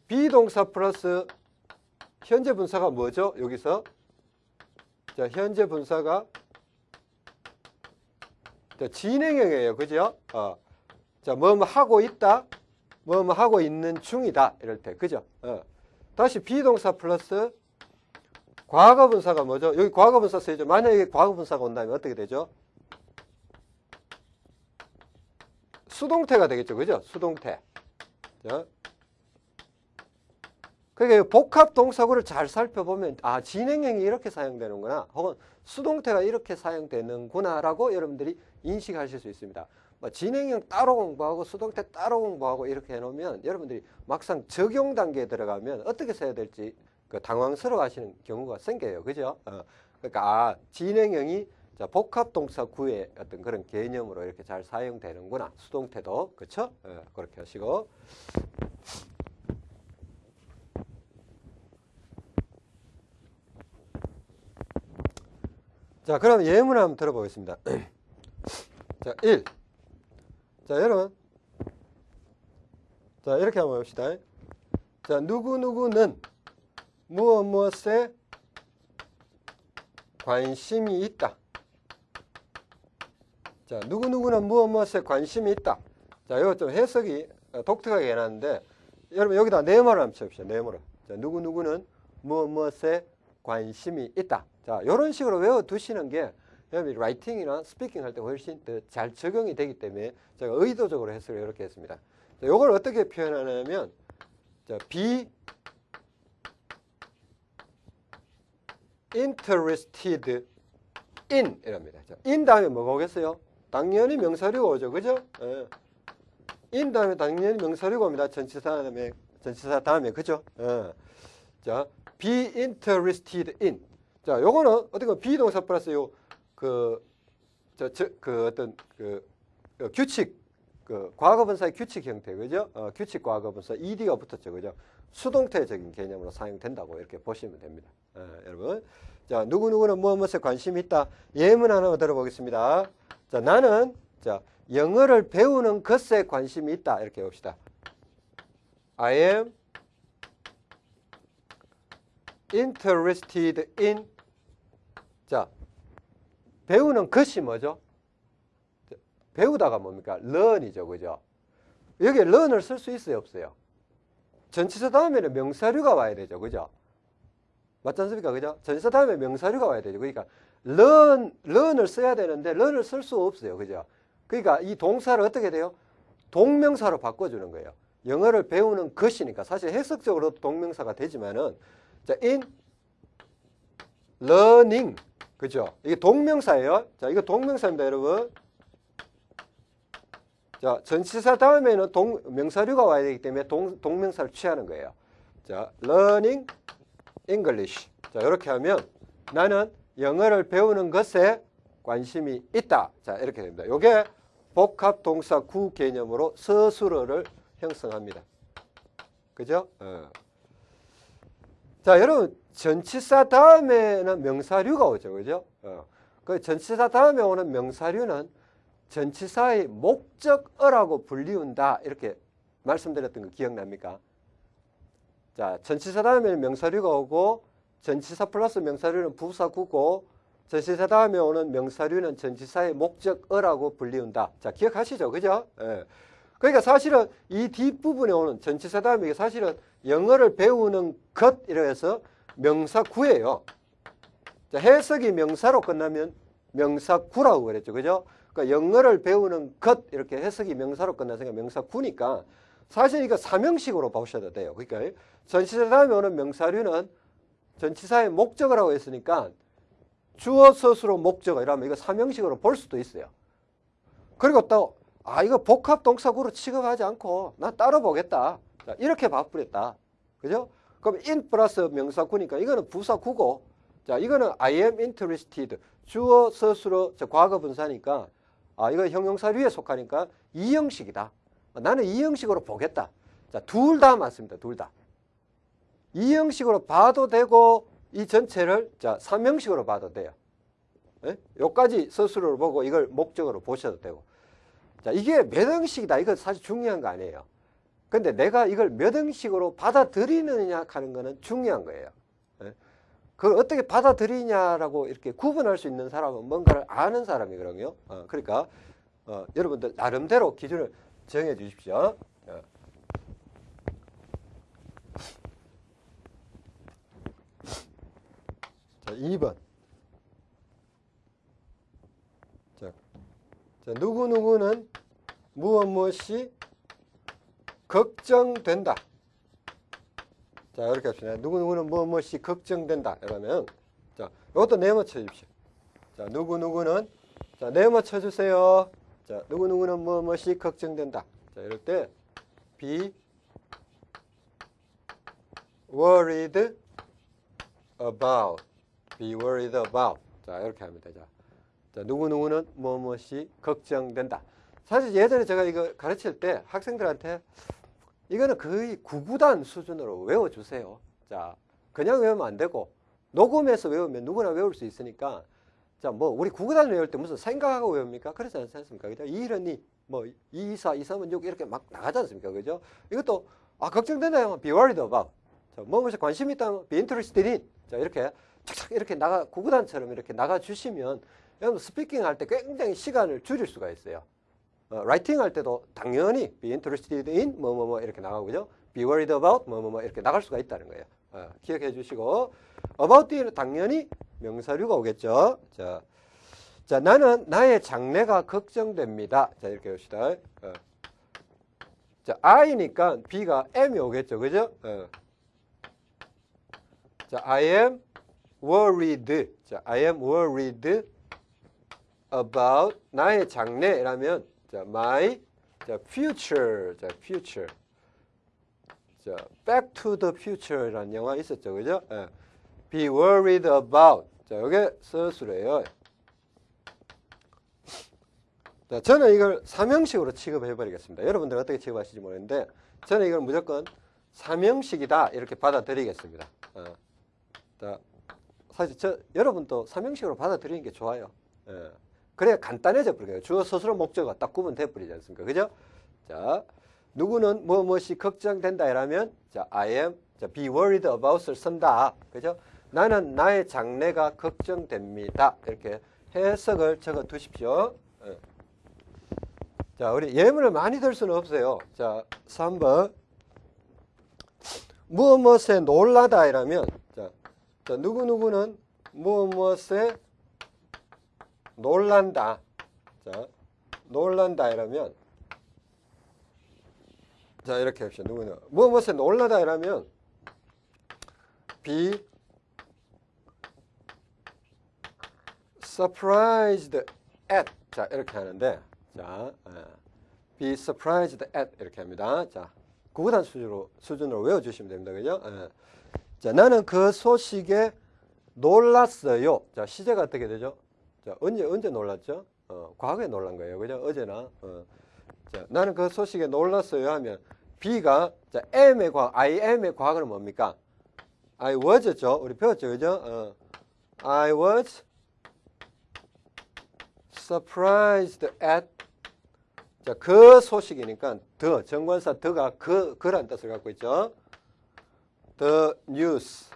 Speaker 1: 비동사 플러스 현재 분사가 뭐죠? 여기서. 자, 현재 분사가 자, 진행형이에요. 그죠? 어. 자, 뭐뭐 하고 있다. 뭐뭐 하고 있는 중이다. 이럴 때. 그죠? 어. 다시 비동사 플러스 과거분사가 뭐죠? 여기 과거분사 쓰이죠. 만약에 과거분사가 온다면 어떻게 되죠? 수동태가 되겠죠. 그죠? 수동태. 자. 그러니까 복합 동사구를 잘 살펴보면 아 진행형이 이렇게 사용되는구나 혹은 수동태가 이렇게 사용되는구나라고 여러분들이 인식하실 수 있습니다. 뭐 진행형 따로 공부하고 수동태 따로 공부하고 이렇게 해놓으면 여러분들이 막상 적용 단계에 들어가면 어떻게 써야 될지 그 당황스러워하시는 경우가 생겨요. 그죠? 어, 그러니까 아 진행형이 자, 복합 동사 구의 어떤 그런 개념으로 이렇게 잘 사용되는구나. 수동태도 그렇죠? 어, 그렇게 하시고 자, 그럼 예문 한번 들어보겠습니다. (clears throat) 자, 1. 자, 여러분. 자, 이렇게 한번 봅시다. 자, 누구누구는 무엇 무엇에 관심이 있다. 자, 누구누구는 무엇 무엇에 관심이 있다. 자, 이거 좀 해석이 독특하게 해놨는데, 여러분 여기다 네모를 한번 쳐봅시다. 네모를. 자, 누구누구는 무엇 무엇에 관심이 있다. 자, 이런 식으로 외워두시는 게 여러분이 라이팅이나 스피킹 할 때 훨씬 더 잘 적용이 되기 때문에 제가 의도적으로 해석을 이렇게 했습니다. 자, 이걸 어떻게 표현하냐면 자, be interested in 이랍니다. 자, in 다음에 뭐가 오겠어요? 당연히 명사류가 오죠. 그죠? 예. in 다음에 당연히 명사류가 옵니다. 전치사 다음에 전치사 다음에 그죠? 예. 자, be interested in 자, 요거는 어떻게 보면 비동사 플러스 요, 그, 저, 저, 그 어떤 그, 그 규칙, 그 과거분사의 규칙 형태, 그죠? 어, 규칙 과거분사 ed가 붙었죠, 그죠? 수동태적인 개념으로 사용된다고 이렇게 보시면 됩니다. 예, 여러분. 자, 누구누구는 무엇 무엇에 관심이 있다. 예문 하나 들어보겠습니다. 자, 나는, 자, 영어를 배우는 것에 관심이 있다. 이렇게 봅시다. I am interested in 자 배우는 것이 뭐죠? 배우다가 뭡니까? learn이죠. 그죠? 여기에 learn을 쓸 수 있어요? 없어요? 전치사 다음에는 명사류가 와야 되죠. 그죠? 맞지 않습니까? 그죠? 전치사 다음에 명사류가 와야 되죠. 그러니까 learn, learn을 써야 되는데 learn을 쓸 수 없어요. 그죠? 그러니까 이 동사를 어떻게 돼요? 동명사로 바꿔주는 거예요. 영어를 배우는 것이니까 사실 해석적으로 동명사가 되지만은 자, in learning. 그죠? 이게 동명사예요. 자, 이거 동명사입니다, 여러분. 자, 전치사 다음에는 동, 명사류가 와야 되기 때문에 동, 동명사를 취하는 거예요. 자, learning English. 자, 이렇게 하면 나는 영어를 배우는 것에 관심이 있다. 자, 이렇게 됩니다. 이게 복합 동사 구 개념으로 서술어를 형성합니다. 그죠? 어. 자, 여러분 전치사 다음에는 명사류가 오죠. 그죠? 어. 그 전치사 다음에 오는 명사류는 전치사의 목적어라고 불리운다. 이렇게 말씀드렸던 거 기억납니까? 자, 전치사 다음에는 명사류가 오고 전치사 플러스 명사류는 부사구고 전치사 다음에 오는 명사류는 전치사의 목적어라고 불리운다. 자, 기억하시죠? 그죠? 예. 그러니까 사실은 이 뒷부분에 오는 전치사 다음에 사실은 영어를 배우는 것 이래서 명사 구예요. 자, 해석이 명사로 끝나면 명사 구라고 그랬죠. 그죠? 그러니까 영어를 배우는 것 이렇게 해석이 명사로 끝나서니까 명사 구니까 사실 이거 사명식으로 보셔도 돼요. 그러니까 전치사 다음에 오는 명사류는 전치사의 목적어라고 했으니까 주어 서술어 목적어 이러면 이거 사명식으로 볼 수도 있어요. 그리고 또 아 이거 복합 동사구로 취급하지 않고 나 따로 보겠다. 자, 이렇게 바꾸랬다. 그죠? 그럼 in 플러스 명사구니까 이거는 부사구고 자 이거는 I am interested 주어 서술어 과거 분사니까 아, 이거 형용사류에 속하니까 이 형식이다. 나는 이 형식으로 보겠다. 자, 둘 다 맞습니다. 둘 다. 이 형식으로 봐도 되고 이 전체를 자, 삼형식으로 봐도 돼요. 예? 요까지 서술을 보고 이걸 목적으로 보셔도 되고. 자, 이게 몇 형식이다. 이거 사실 중요한 거 아니에요. 근데 내가 이걸 몇 형식으로 받아들이느냐 하는 거는 중요한 거예요. 예? 그걸 어떻게 받아들이냐라고 이렇게 구분할 수 있는 사람은 뭔가를 아는 사람이거든요. 어, 그러니까 어, 여러분들 나름대로 기준을 정해 주십시오. 어. 자, 2번. 자, 자, 누구누구는 무엇 무엇이 걱정된다. 자, 이렇게 합시다. 누구누구는 무엇이 걱정된다. 이러면, 자, 이것도 네모 쳐주십시오. 자, 누구누구는, 자, 네모 쳐주세요. 자, 누구누구는 무엇이 걱정된다. 자, 이럴 때, be worried about. be worried about. 자, 이렇게 하면 되죠. 자, 누구누구는 무엇이 걱정된다. 사실 예전에 제가 이거 가르칠 때 학생들한테 이거는 거의 구구단 수준으로 외워주세요. 자, 그냥 외우면 안 되고 녹음해서 외우면 누구나 외울 수 있으니까 자, 뭐 우리 구구단 외울 때 무슨 생각하고 외웁니까? 그렇지 않습니까? 그죠? 2, 1, 2, 뭐 2, 2, 4, 2, 3은 6 이렇게 막 나가지 않습니까? 그죠? 이것도 아, 걱정되나요? be worried 무엇에 관심 있다면 interested in. 자, 이렇게 착착 이렇게 나가 구구단처럼 이렇게 나가 주시면 여러분 speaking 할 때 굉장히 시간을 줄일 수가 있어요. 어, writing 할 때도 당연히 be interested in 뭐뭐뭐 뭐, 뭐 이렇게 나가고 죠 be worried about 뭐뭐뭐 뭐, 이렇게 나갈 수가 있다는 거예요. 어, 기억해 주시고 about 뒤에는 당연히 명사류가 오겠죠. 자, 자 나는 나의 장래가 걱정됩니다. 자 이렇게 봅시다. 어. 자 I니까 be가 am이 오겠죠. 그죠? 어. 자 I am worried. 자 I am worried about 나의 장래라면 자, my 자, future. 자, future. 자, back to the future라는 영화 있었죠. 그죠? 예. be worried about. 자, 이게 서술이에요. 자, 저는 이걸 삼형식으로 취급해 버리겠습니다. 여러분들 어떻게 취급하실지 모르겠는데 저는 이걸 무조건 삼형식이다 이렇게 받아들이겠습니다. 어. 자, 사실 저 여러분도 삼형식으로 받아들이는 게 좋아요. 예. 그래야 간단해져 버려요. 주어 스스로 목적어가 딱 구분돼 버리지 않습니까? 그죠? 자, 누구는 뭐 무엇이 걱정된다 이라면 자, I am 자, be worried about을 쓴다. 그죠? 나는 나의 장래가 걱정됩니다. 이렇게 해석을 적어 두십시오. 예. 자, 우리 예문을 많이 들 수는 없어요. 자, 3번. 무엇 무엇에 놀라다 이라면 자, 자 누구누구는 무엇 무엇에 놀란다. 자, 놀란다 이러면 자, 이렇게 합시다. 누구는 뭐 무엇에 놀라다 이러면 be surprised at 자, 이렇게 하는데 자, be surprised at 이렇게 합니다. 자, 구구단 수준으로 수준으로 외워 주시면 됩니다. 그죠? 자, 나는 그 소식에 놀랐어요. 자, 시제가 어떻게 되죠? 자, 언제, 언제 놀랐죠? 어, 과거에 놀란 거예요. 그죠? 어제나. 어. 자, 나는 그 소식에 놀랐어요 하면 B가 자, M의 과거, I am의 과거는 뭡니까? I was죠. 우리 배웠죠. 그죠? 어. I was surprised at 자, 그 소식이니까 더 정관사 더가 그 그란 뜻을 갖고 있죠. The news.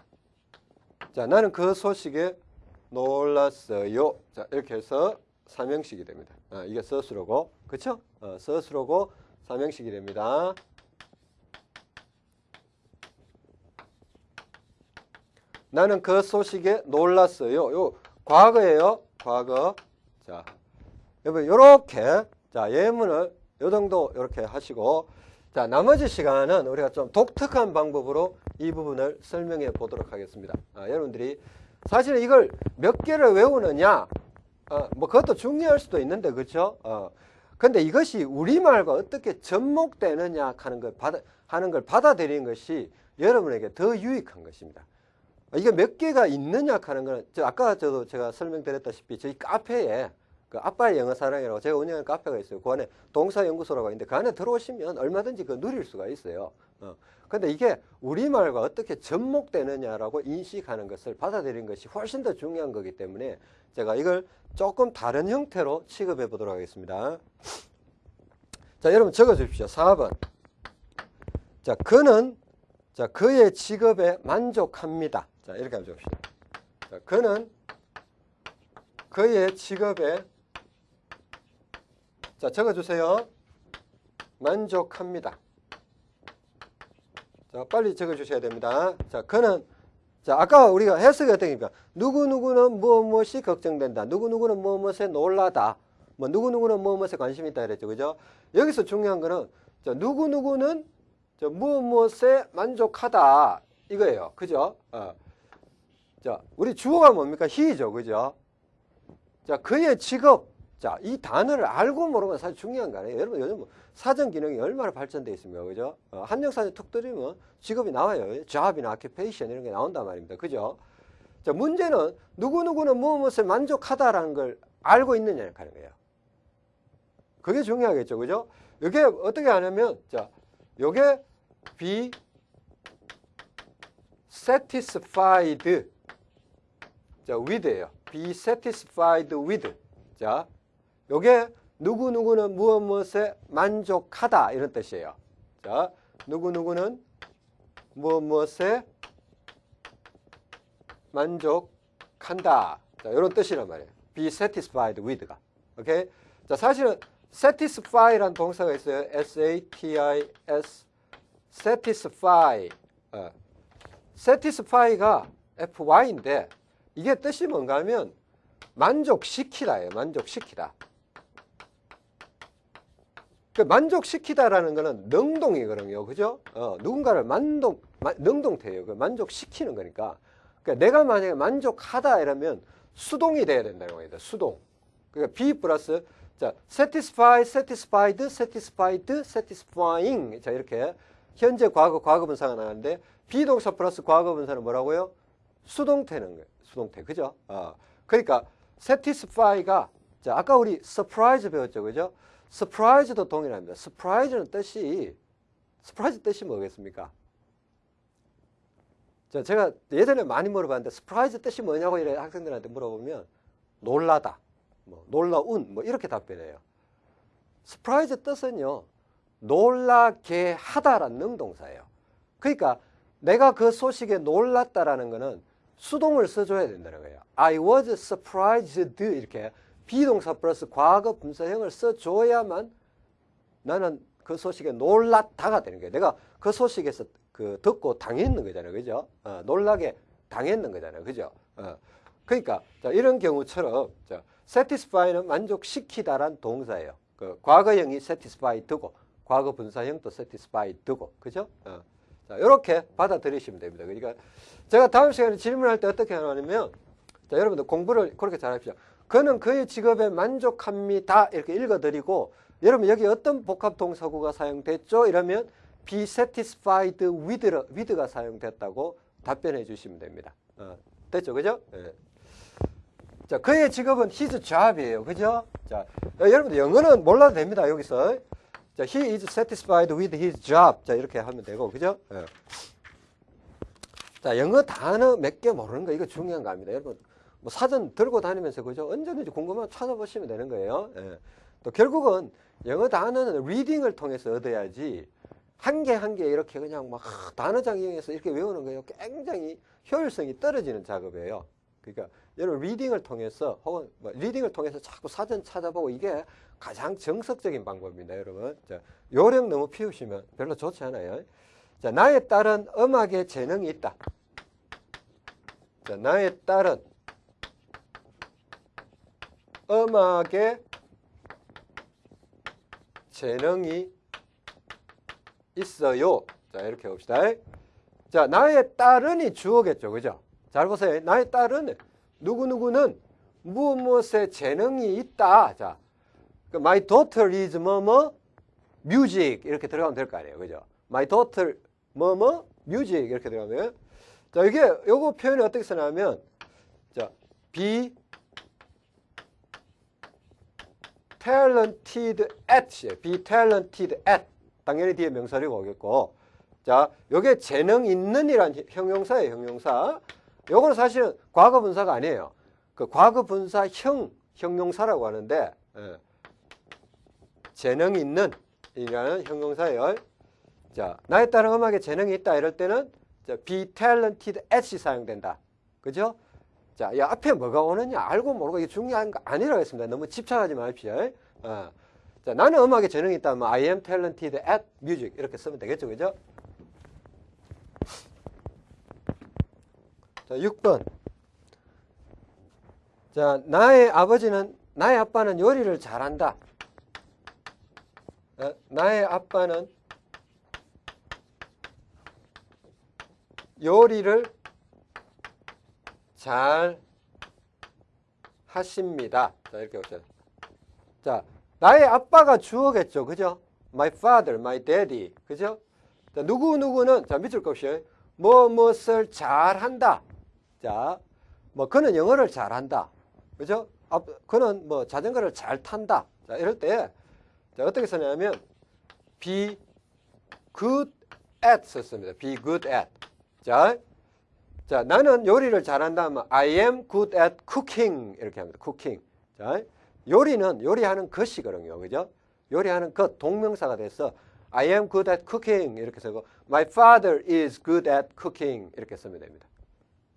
Speaker 1: 자, 나는 그 소식에 놀랐어요. 자, 이렇게 해서 삼형식이 됩니다. 아, 이게 서술어고, 그쵸? 어, 서술어고 삼형식이 됩니다. 나는 그 소식에 놀랐어요. 요 과거예요. 과거. 자, 여러분 요렇게 자 예문을 요 정도 이렇게 하시고 자 나머지 시간은 우리가 좀 독특한 방법으로 이 부분을 설명해 보도록 하겠습니다. 아, 여러분들이 사실 이걸 몇 개를 외우느냐, 어, 뭐 그것도 중요할 수도 있는데, 그렇죠? 어, 근데 이것이 우리말과 어떻게 접목되느냐 하는 걸 받아, 하는 걸 받아들이는 것이 여러분에게 더 유익한 것입니다. 이게 몇 개가 있느냐 하는 거는, 저 아까 저도 제가 설명드렸다시피 저희 카페에 그 아빠의 영어 사랑이라고 제가 운영하는 카페가 있어요. 그 안에 동사 연구소라고 있는데 그 안에 들어오시면 얼마든지 그 누릴 수가 있어요. 어. 근데 이게 우리말과 어떻게 접목되느냐라고 인식하는 것을 받아들이는 것이 훨씬 더 중요한 거기 때문에 제가 이걸 조금 다른 형태로 취급해 보도록 하겠습니다. 자, 여러분 적어 주십시오. 4번. 자, 그는 자, 그의 직업에 만족합니다. 자, 이렇게 한번 적읍시다. 자, 그는 그의 직업에 자, 적어 주세요. 만족합니다. 자, 빨리 적어 주셔야 됩니다. 자, 그는 자, 아까 우리가 해석이 어떻습니까? 누구누구는 무엇 무엇이 걱정된다. 누구누구는 무엇 무엇에 놀라다. 뭐 누구누구는 무엇 무엇에 관심이 있다 그랬죠. 그죠? 여기서 중요한 거는 자, 누구누구는 자, 무엇 무엇에 만족하다. 이거예요. 그죠? 어. 자, 우리 주어가 뭡니까? he죠. 그죠? 자, 그의 직업. 자, 이 단어를 알고 모르면 사실 중요한 거 아니에요. 여러분 요즘 뭐 사전 기능이 얼마나 발전되어 있습니까? 그죠? 어, 한정사전 툭 들이면 직업이 나와요. job이나 occupation 이런 게 나온단 말입니다. 그죠? 자, 문제는 누구 누구는 무엇에 만족하다라는 걸 알고 있느냐를 하는 거예요. 그게 중요하겠죠. 그죠? 이게 어떻게 하냐면, 자, 요게 be satisfied 자, with예요. be satisfied with. 자, 요게 누구누구는 무엇 무엇에 만족하다 이런 뜻이에요. 자, 누구누구는 무엇 무엇에 만족한다. 자, 이런 뜻이란 말이에요. be satisfied with가. 오케이? 자, 사실은 satisfy라는 동사가 있어요. S-A-T-I-S. satisfy. 어. satisfy가 F-Y인데 이게 뜻이 뭔가 하면 만족시키다예요. 만족시키다. 그 만족시키다라는 거는 능동이거든요. 그죠? 어, 누군가를 마, 능동태예요. 그 만족시키는 거니까. 그러니까 내가 만약에 만족하다 이러면 수동이 돼야 된다는 거예요. 수동. 그러니까 be 플러스 자, satisfy, satisfied, satisfied, satisfying. 자, 이렇게 현재 과거, 과거 분사가 나가는데 비동사 플러스 과거 분사는 뭐라고요? 수동태는 거예요. 수동태. 그죠? 어. 그러니까 satisfy가 자, 아까 우리 surprise 배웠죠. 그죠? Surprise도 동일합니다. surprise는 뜻이 surprise 뜻이 뭐겠습니까? 자, 제가 예전에 많이 물어봤는데 surprise 뜻이 뭐냐고 이래 학생들한테 물어보면 놀라다, 뭐 놀라운 뭐 이렇게 답변해요. surprise 뜻은요. 놀라게 하다라는 능동사예요. 그러니까 내가 그 소식에 놀랐다라는 거는 수동을 써줘야 된다는 거예요. I was surprised 이렇게 비동사 플러스 과거 분사형을 써줘야만 나는 그 소식에 놀랐다가 되는 거예요. 내가 그 소식에서 그 듣고 당했는 거잖아요. 그죠? 어, 놀라게 당했는 거잖아요. 그죠? 어. 그러니까 자, 이런 경우처럼 자, satisfy는 만족시키다란 동사예요. 그 과거형이 satisfied고 과거 분사형도 satisfied고 그죠? 어. 자, 이렇게 받아들이시면 됩니다. 그러니까 제가 다음 시간에 질문할 때 어떻게 하냐면 자, 여러분들 공부를 그렇게 잘하십시오. 그는 그의 직업에 만족합니다. 이렇게 읽어드리고 여러분 여기 어떤 복합 동사구가 사용됐죠? 이러면 be satisfied with, with가 사용됐다고 답변해 주시면 됩니다. 어, 됐죠? 그죠? 네. 자, 그의 직업은 his job이에요. 그죠? 자, 여러분들 영어는 몰라도 됩니다. 여기서. 자, he is satisfied with his job. 자, 이렇게 하면 되고. 그죠? 네. 자, 영어 단어 몇 개 모르는 거 이거 중요한 거 아닙니다. 여러분 뭐 사전 들고 다니면서 그죠? 언제든지 궁금하면 찾아보시면 되는 거예요. 예. 또 결국은 영어 단어는 리딩을 통해서 얻어야지 한개 한 개 이렇게 그냥 막 단어장 이용해서 이렇게 외우는 거예요. 굉장히 효율성이 떨어지는 작업이에요. 그러니까 여러분 리딩을 통해서 혹은 뭐 리딩을 통해서 자꾸 사전 찾아보고 이게 가장 정석적인 방법입니다, 여러분. 자, 요령 너무 피우시면 별로 좋지 않아요. 자, 나의 딸은 음악에 재능이 있다. 자, 나의 딸은 음악에 재능이 있어요. 자, 이렇게 봅시다. 자, 나의 딸은이 주어겠죠. 그죠? 잘 보세요. 나의 딸은 누구누구는 무엇 무엇에 재능이 있다. 자, 그 my daughter is 뭐뭐 music 이렇게 들어가면 될 거 아니에요. 그죠? my daughter 뭐뭐 music 이렇게 들어가면 자, 이게 요거 표현이 어떻게 쓰냐면 자, be talented at이에요. be talented at. 당연히 뒤에 명사리가 오겠고. 자, 요게 재능 있는 이란 형용사예요, 형용사. 요거는 사실은 과거 분사가 아니에요. 그 과거 분사형 형용사라고 하는데, 예. 재능 있는 이라는 형용사예요. 자, 나에 따른 음악에 재능이 있다 이럴 때는 자, be talented at이 사용된다. 그죠? 자, 이 앞에 뭐가 오느냐 알고 모르고 이게 중요한 거 아니라고 했습니다. 너무 집착하지 마십시오. 어. 자, 나는 음악에 재능이 있다면 I am talented at music 이렇게 쓰면 되겠죠. 그죠? 자, 6번. 자, 나의 아버지는 나의 아빠는 요리를 잘한다. 어, 나의 아빠는 요리를 잘 하십니다. 자, 이렇게 보세요. 자, 나의 아빠가 주어겠죠. 그죠? My father, my daddy. 그죠? 자, 누구누구는, 자, 밑줄 kop시요. 뭐, 무엇을 잘 한다. 자, 뭐, 그는 영어를 잘 한다. 그죠? 아, 그는 뭐, 자전거를 잘 탄다. 자, 이럴 때, 자, 어떻게 쓰냐면, be good at 썼습니다. be good at. 자, 자, 나는 요리를 잘한다 하면 I am good at cooking 이렇게 합니다. cooking. 자, 요리는 요리하는 것이거든요. 그죠? 요리하는 것 동명사가 돼서 I am good at cooking 이렇게 쓰고 My father is good at cooking 이렇게 쓰면 됩니다.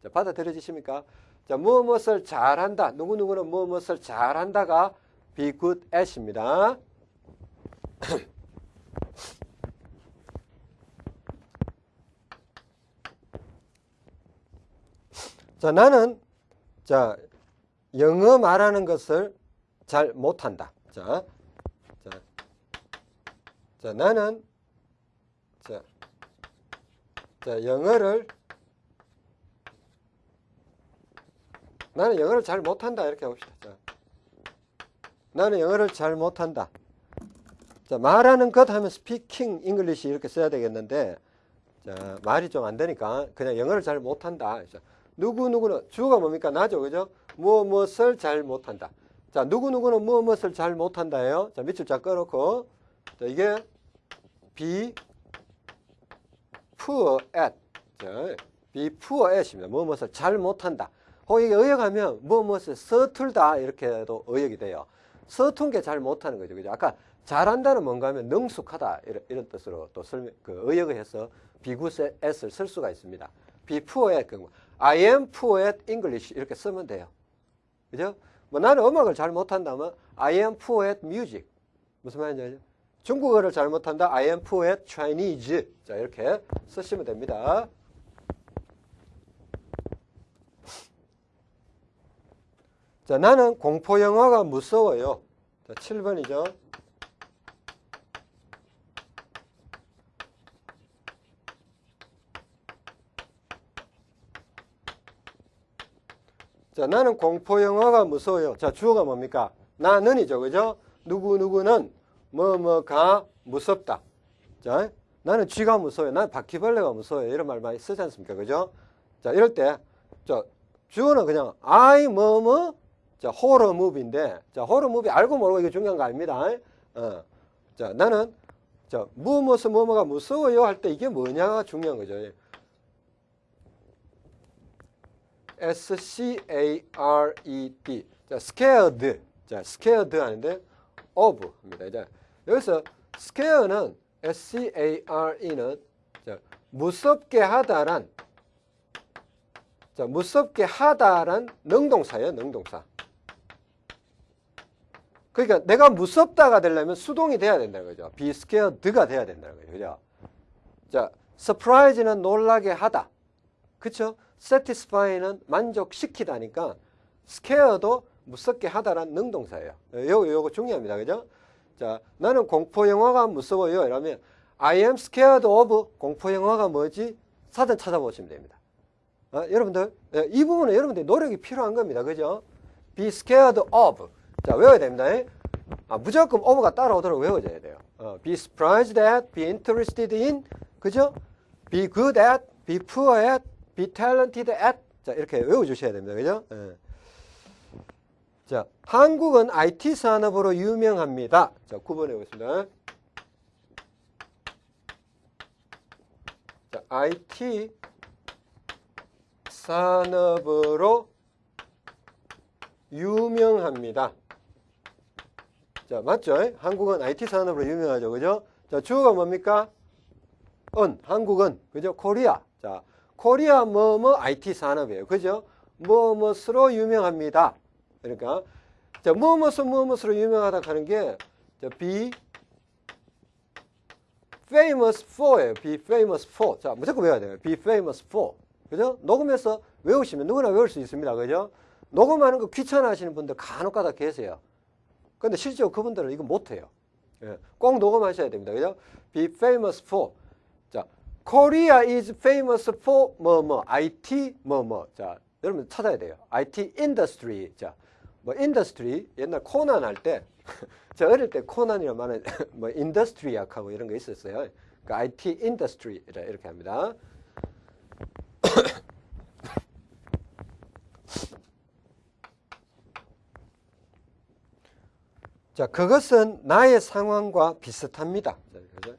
Speaker 1: 자, 받아들여지십니까? 자, 무엇 무엇을 잘한다. 누구누구는 무엇 무엇을 잘한다가 be good at입니다. (clears throat) 자, 나는 자, 영어 말하는 것을 잘 못한다. 자, 자, 자 나는 자, 자, 영어를 나는 영어를 잘 못한다. 이렇게 봅시다. 자, 나는 영어를 잘 못한다. 자, 말하는 것 하면 speaking English 이렇게 써야 되겠는데 자, 말이 좀 안 되니까 그냥 영어를 잘 못한다. 자, 누구누구는 주어가 뭡니까? 나죠. 그죠? 무엇 무엇을 잘 못한다. 자, 누구누구는 무엇 무엇을 잘 못한다예요. 자, 밑줄 쫙 꺼놓고 자, 이게 be poor at. 자, be poor at입니다. 무엇 무엇을 잘 못한다. 혹 이게 의역하면 무엇 무엇을 서툴다 이렇게도 의역이 돼요. 서툰 게 잘 못하는 거죠. 그죠? 아까 잘한다는 뭔가 하면 능숙하다 이런, 이런 뜻으로 또 설명, 그 의역을 해서 비구스 at을 쓸 수가 있습니다. at 그 I am poor at English 이렇게 쓰면 돼요. 그죠? 뭐 나는 음악을 잘 못한다면 I am poor at music. 무슨 말인지 알죠? 중국어를 잘 못한다. I am poor at Chinese. 자, 이렇게 쓰시면 됩니다. 자, 나는 공포 영화가 무서워요. 자, 7번이죠. 자, 나는 공포 영화가 무서워요. 자, 주어가 뭡니까? 나는이죠. 그죠? 누구누구는 뭐뭐가 무섭다. 자, 나는 쥐가 무서워요. 나는 바퀴벌레가 무서워요. 이런 말 많이 쓰지 않습니까? 그죠? 자, 이럴 때, 자, 주어는 그냥 I 뭐뭐 자, 호러 무비인데, 자, 호러 무비 알고 모르고 이게 중요한 거 아닙니다. 어. 자, 나는 자, 무엇을 뭐뭐가 무서워요 할 때 이게 뭐냐가 중요한 거죠. S-C-A-R-E-D. 자, scared. 자, scared 하는데 of입니다. 이제 여기서 scare는 S-C-A-R-E는 자, 무섭게 하다란 자, 무섭게 하다란 능동사예요, 능동사. 그러니까 내가 무섭다가 되려면 수동이 돼야 된다는 거죠. be scared가 돼야 된다는 거죠. 그죠? 자, surprise는 놀라게 하다. 그쵸? Satisfy는 만족시키다니까 scare도 무섭게 하다란 능동사예요. 요거, 요거 중요합니다. 그죠? 자, 나는 공포 영화가 무서워요. 이러면 I am scared of 공포 영화가 뭐지? 사전 찾아보시면 됩니다. 어, 여러분들, 예, 이 부분은 여러분들 노력이 필요한 겁니다. 그죠? be scared of. 자, 외워야 됩니다. 아, 무조건 of가 따라오도록 외워져야 돼요. 어, be surprised at, be interested in, 그죠? be good at, be poor at, be talented at. 자, 이렇게 외워주셔야 됩니다. 그죠? 예. 자, 한국은 IT 산업으로 유명합니다. 자, 9번에 보겠습니다. 자, IT 산업으로 유명합니다. 자, 맞죠? 한국은 IT 산업으로 유명하죠. 그죠? 자, 주어가 뭡니까? 은, 한국은, 그죠? 코리아. 자, 코리아 뭐뭐 IT 산업이에요. 그죠? 뭐뭐으로 유명합니다. 그러니까, 자, 뭐뭐서 뭐뭐으로 유명하다 하는 게, 자, be famous for예요. be famous for. 자, 무조건 외워야 돼요. be famous for. 그죠? 녹음해서 외우시면 누구나 외울 수 있습니다. 그죠? 녹음하는 거 귀찮아 하시는 분들 간혹 가다 계세요. 근데 실제로 그분들은 이거 못해요. 예, 꼭 녹음하셔야 됩니다. 그죠? Be famous for. 자, Korea is famous for 뭐, 뭐, IT, 뭐, 뭐. 자, 여러분 찾아야 돼요. IT industry. 자, 뭐, industry. 옛날 코난 할 때, (laughs) 저 어릴 때 코난이라 말은 (laughs) 뭐, industry 약하고 이런 거 있었어요. 그 IT industry. 이렇게 합니다. (coughs) 자, 그것은 나의 상황과 비슷합니다. 그죠?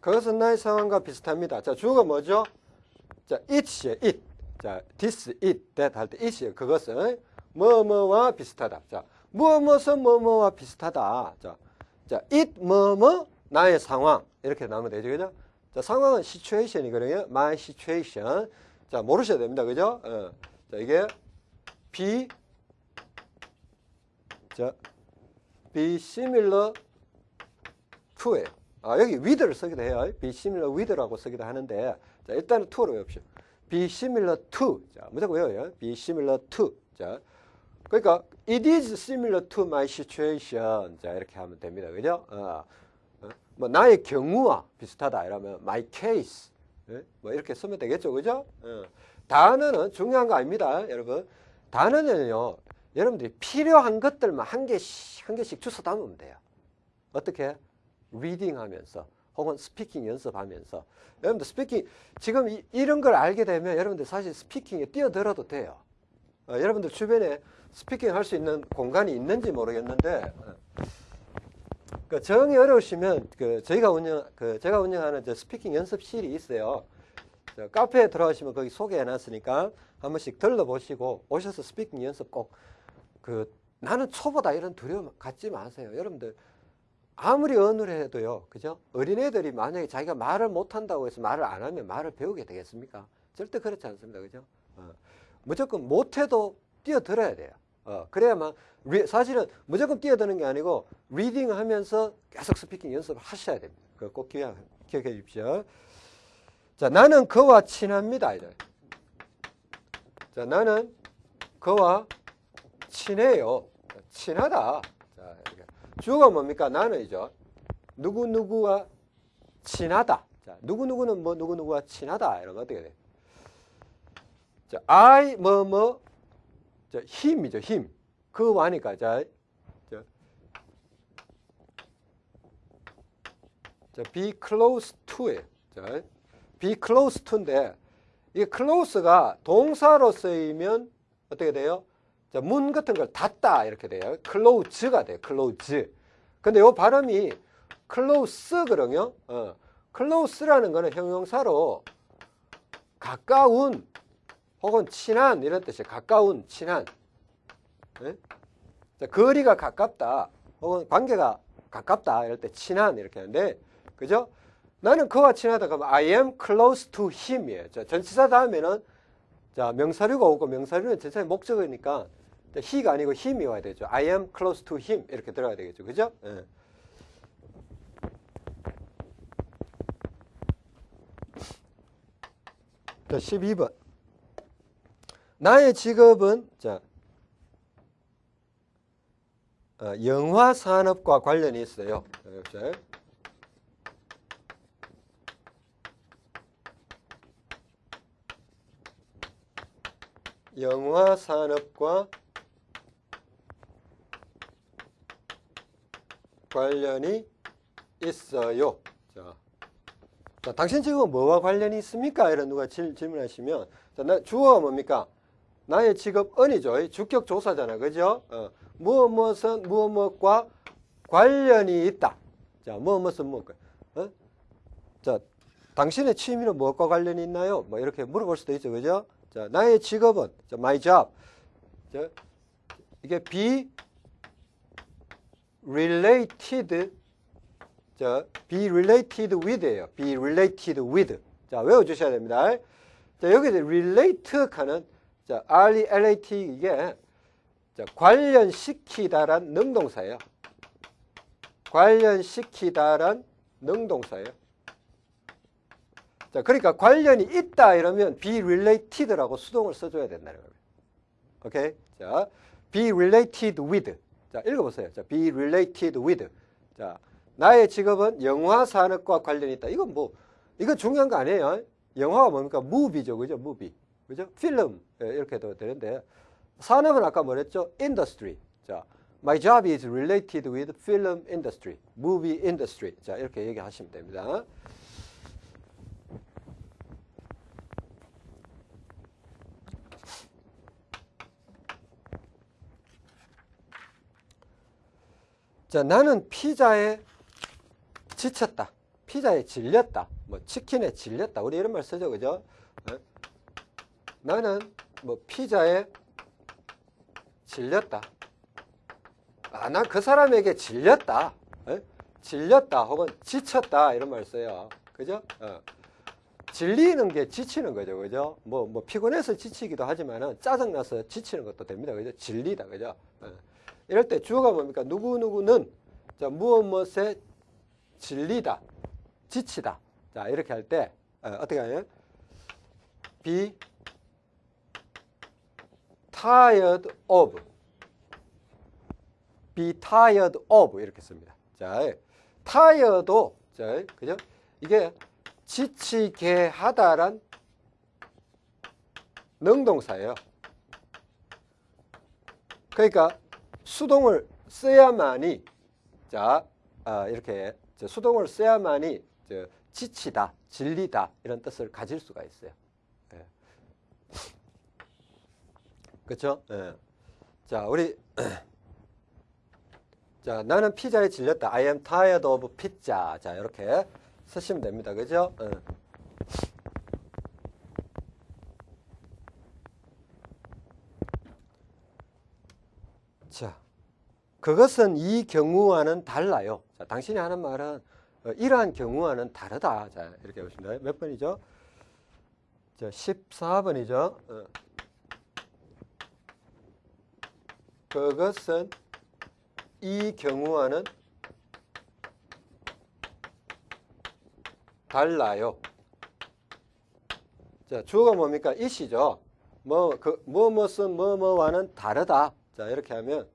Speaker 1: 그것은 나의 상황과 비슷합니다. 자, 주어가 뭐죠? 자, it이에요, it. 자, this, it, that 할 때 it이에요. 그것은 뭐뭐와 비슷하다. 자, 뭐뭐서 뭐뭐와 비슷하다. 자, 자, it 뭐뭐 나의 상황 이렇게 나오면 되죠, 그죠? 자, 상황은 situation이거든요. my situation. 자, 모르셔야 됩니다, 그죠? 어. 자, 이게 be 자, be similar to예요. 아, 여기 with를 쓰기도 해요. similar with라고 쓰기도 하는데, 자, 일단은 to로 be similar to. 자, 무조건 외워요. similar to. 자, 그러니까 it is similar to my situation. 자, 이렇게 하면 됩니다. 그죠? 어. 뭐 나의 경우와 비슷하다 이러면 my case 예? 뭐 이렇게 쓰면 되겠죠 그죠 어. 단어는 중요한 거 아닙니다 여러분 단어는요 여러분들이 필요한 것들만 한 개씩 한 개씩 주워 담으면 돼요 어떻게 reading 하면서 혹은 speaking 연습하면서 여러분들 speaking 지금 이, 런걸 알게 되면 여러분들 사실 speaking에 뛰어들어도 돼요 어, 여러분들 주변에 speaking 할 수 있는 공간이 있는지 모르겠는데 어. 그 정이 어려우시면 그 저희가 운영 그 제가 운영하는 저 speaking 연습실이 있어요. 카페에 들어가시면 거기 소개해 놨으니까 한 번씩 들러보시고 오셔서 speaking 연습 꼭 그 나는 초보다 이런 두려움 갖지 마세요. 여러분들 아무리 언어를 해도요. 그죠? 어린애들이 만약에 자기가 말을 못한다고 해서 말을 안 하면 말을 배우게 되겠습니까? 절대 그렇지 않습니다. 그죠? 어. 무조건 못해도 뛰어들어야 돼요. 어, 그래야만 사실은 무조건 뛰어드는 게 아니고 reading 하면서 계속 speaking 연습을 하셔야 됩니다. 그꼭 기억, 기억해 주십시오. 자, 나는 그와 친합니다. 이제. 자, 나는 그와 친해요. 친하다. 자, 주어가 뭡니까? 나는이죠. 누구누구와 친하다. 자, 누구누구는 뭐 누구누구와 친하다. 거 어떻게 돼? 자, I 뭐 뭐, 자, 힘이죠. 힘. 그 와니까 자, 자, 자 be close to에 자, be close to인데 이 close가 동사로 쓰이면 어떻게 돼요? 자, 문 같은 걸 닫다 이렇게 돼요. close가 돼요. close. 근데 요 발음이 close거든요. 어. close라는 거는 형용사로 가까운 혹은 친한 이런 뜻이에요. 가까운, 친한. 네? 자, 거리가 가깝다. 혹은 관계가 가깝다. 이럴 때 친한 이렇게 하는데 그죠? 나는 그와 친하다 그러면 I am close to him이에요. 자, 전치사 다음에는 자, 명사류가 오고 명사류는 전치사의 목적이니까 he가 아니고 him이 와야 되죠. I am close to him 이렇게 들어가야 되겠죠. 그죠? 네. 자, 12번. 나의 직업은 자 어, 영화 산업과 관련이 있어요. 영화 산업과 관련이 있어요. 자, 자, 당신 직업은 뭐와 관련이 있습니까? 이런 누가 질, 질문하시면 자, 나, 주어가 뭡니까? 나의 직업 은이죠. 주격 조사잖아. 그죠? 어, 무엇 무엇은 무엇 무엇과 관련이 있다. 자, 무엇 무엇은 무엇과. 어? 자, 당신의 취미는 무엇과 관련이 있나요? 뭐 이렇게 물어볼 수도 있죠. 그죠? 자, 나의 직업은 자, my job. 자, 이게 be related 자, be related with예요. be related with. 자, 외워 주셔야 됩니다. 자, 여기 이제 relate 하는 자, R-E-L-A-T 이게 자, 관련시키다란 능동사예요. 관련시키다란 능동사예요. 자, 그러니까 관련이 있다 이러면 be related라고 수동을 써줘야 된다는 겁니다. 오케이? 자, be related with. 자, 읽어보세요. 자, be related with. 자, 나의 직업은 영화 산업과 관련이 있다. 이건 뭐, 이건 중요한 거 아니에요. 영화가 뭡니까? 무비죠. 그죠? 무비. 그죠? 필름. 예, 이렇게 해도 되는데. 산업은 아까 뭐랬죠? industry. 자, my job is related with film industry, movie industry. 자, 이렇게 얘기하시면 됩니다. 자, 나는 피자에 지쳤다. 피자에 질렸다. 뭐 치킨에 질렸다. 우리 이런 말 쓰죠. 그죠? 어? 나는 뭐 피자에 질렸다. 아, 난그 사람에게 질렸다. 에? 질렸다 혹은 지쳤다 이런 말 써요. 그죠? 어. 질리는 게 지치는 거죠. 그죠? 뭐, 뭐 피곤해서 지치기도 하지만은 짜증나서 지치는 것도 됩니다. 그죠? 질리다. 그죠? 어. 이럴 때 주어가 뭡니까? 누구누구는 자, 무엇 무엇에 질리다, 지치다. 자, 이렇게 할 때 어, 떻게 하냐? be tired of be tired of 이렇게 씁니다. 자, tired도 자, 그죠? 이게 지치게 하다란 능동사예요. 그러니까 수동을 써야만이 자 아, 이렇게 수동을 써야만이 지치다, 질리다 이런 뜻을 가질 수가 있어요. 예. 그렇죠? 예. 자 우리 (clears throat) 자 나는 피자에 질렸다. I am tired of pizza. 자 이렇게 쓰시면 됩니다. 그죠? 예. 자, 그것은 이 경우와는 달라요. 자, 당신이 하는 말은 어, 이러한 경우와는 다르다. 자, 이렇게 보십니다. 몇 번이죠? 자, 14번이죠. 어. 그것은 이 경우와는 달라요. 자, 주어가 뭡니까? 이시죠. 뭐, 그, 뭐, 무슨, 뭐, 뭐와는 다르다. 자, 이렇게 하면,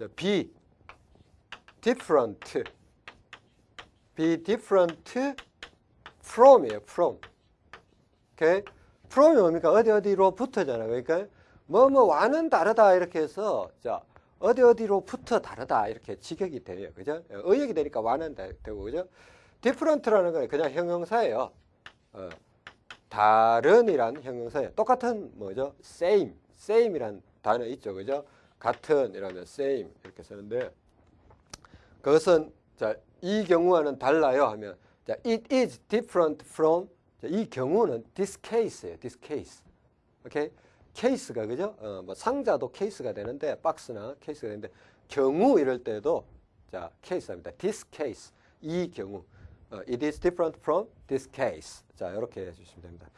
Speaker 1: 자, be different. be different from이에요, from. 오케이? from이 뭡니까? 어디, 어디로 붙어잖아요. 그러니까, 뭐, 뭐 와는 다르다. 이렇게 해서, 자, 어디, 어디로부터 다르다. 이렇게 직역이 돼요. 그죠? 의역이 되니까 와는 되고, 그죠? different라는 건 그냥 형용사예요. 어. 다른이란 형용사예요. 똑같은 뭐죠? same, same이란 단어 있죠, 그죠? 같은 이라면 same 이렇게 쓰는데 그것은 자, 이 경우와는 달라요 하면 자, it is different from 자, 이 경우는 this case예요, this case. OK? 케이스가 그죠? 어, 뭐 상자도 케이스가 되는데 박스나 케이스가 되는데 경우 이럴 때도 자, 케이스입니다. this case 이 경우. 어, it is different from this case. 자, 이렇게 해 주시면 됩니다.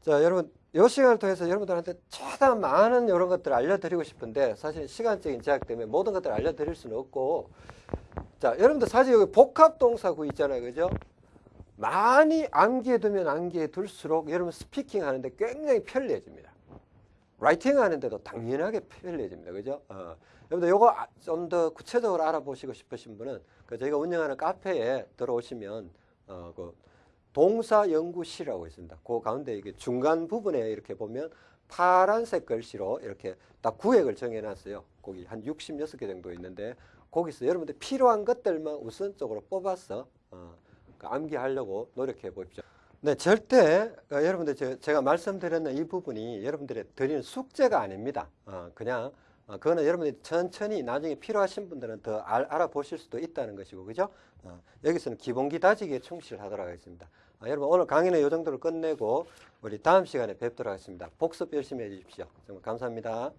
Speaker 1: 자, 여러분, 이 시간을 통해서 여러분들한테 최대한 많은 이런 것들을 알려드리고 싶은데 사실 시간적인 제약 때문에 모든 것들을 알려드릴 수는 없고 자, 여러분들 사실 여기 복합동사구 있잖아요. 그죠? 많이 암기해 두면 암기해 둘수록 여러분 speaking 하는데 굉장히 편리해집니다. writing 하는데도 당연하게 편리해집니다. 그죠? 어. 여러분들 요거 좀 더 구체적으로 알아보시고 싶으신 분은 그 저희가 운영하는 카페에 들어오시면 어, 그 동사연구실이라고 있습니다. 그 가운데 이게 중간 부분에 이렇게 보면 파란색 글씨로 이렇게 딱 구획을 정해놨어요. 거기 한 66개 정도 있는데 거기서 여러분들 필요한 것들만 우선적으로 뽑아서 어, 그 암기하려고 노력해 보십시오. 네, 절대 어, 여러분들 제- 제가 말씀드렸는 이 부분이 여러분들의 드리는 숙제가 아닙니다. 어, 그냥 어, 그거는 여러분들이 천천히 나중에 필요하신 분들은 더 알, 알아보실 수도 있다는 것이고, 그죠? 어, 여기서는 기본기 다지기에 충실하도록 하겠습니다. 아, 여러분 오늘 강의는 이 정도로 끝내고 우리 다음 시간에 뵙도록 하겠습니다. 복습 열심히 해주십시오. 정말 감사합니다.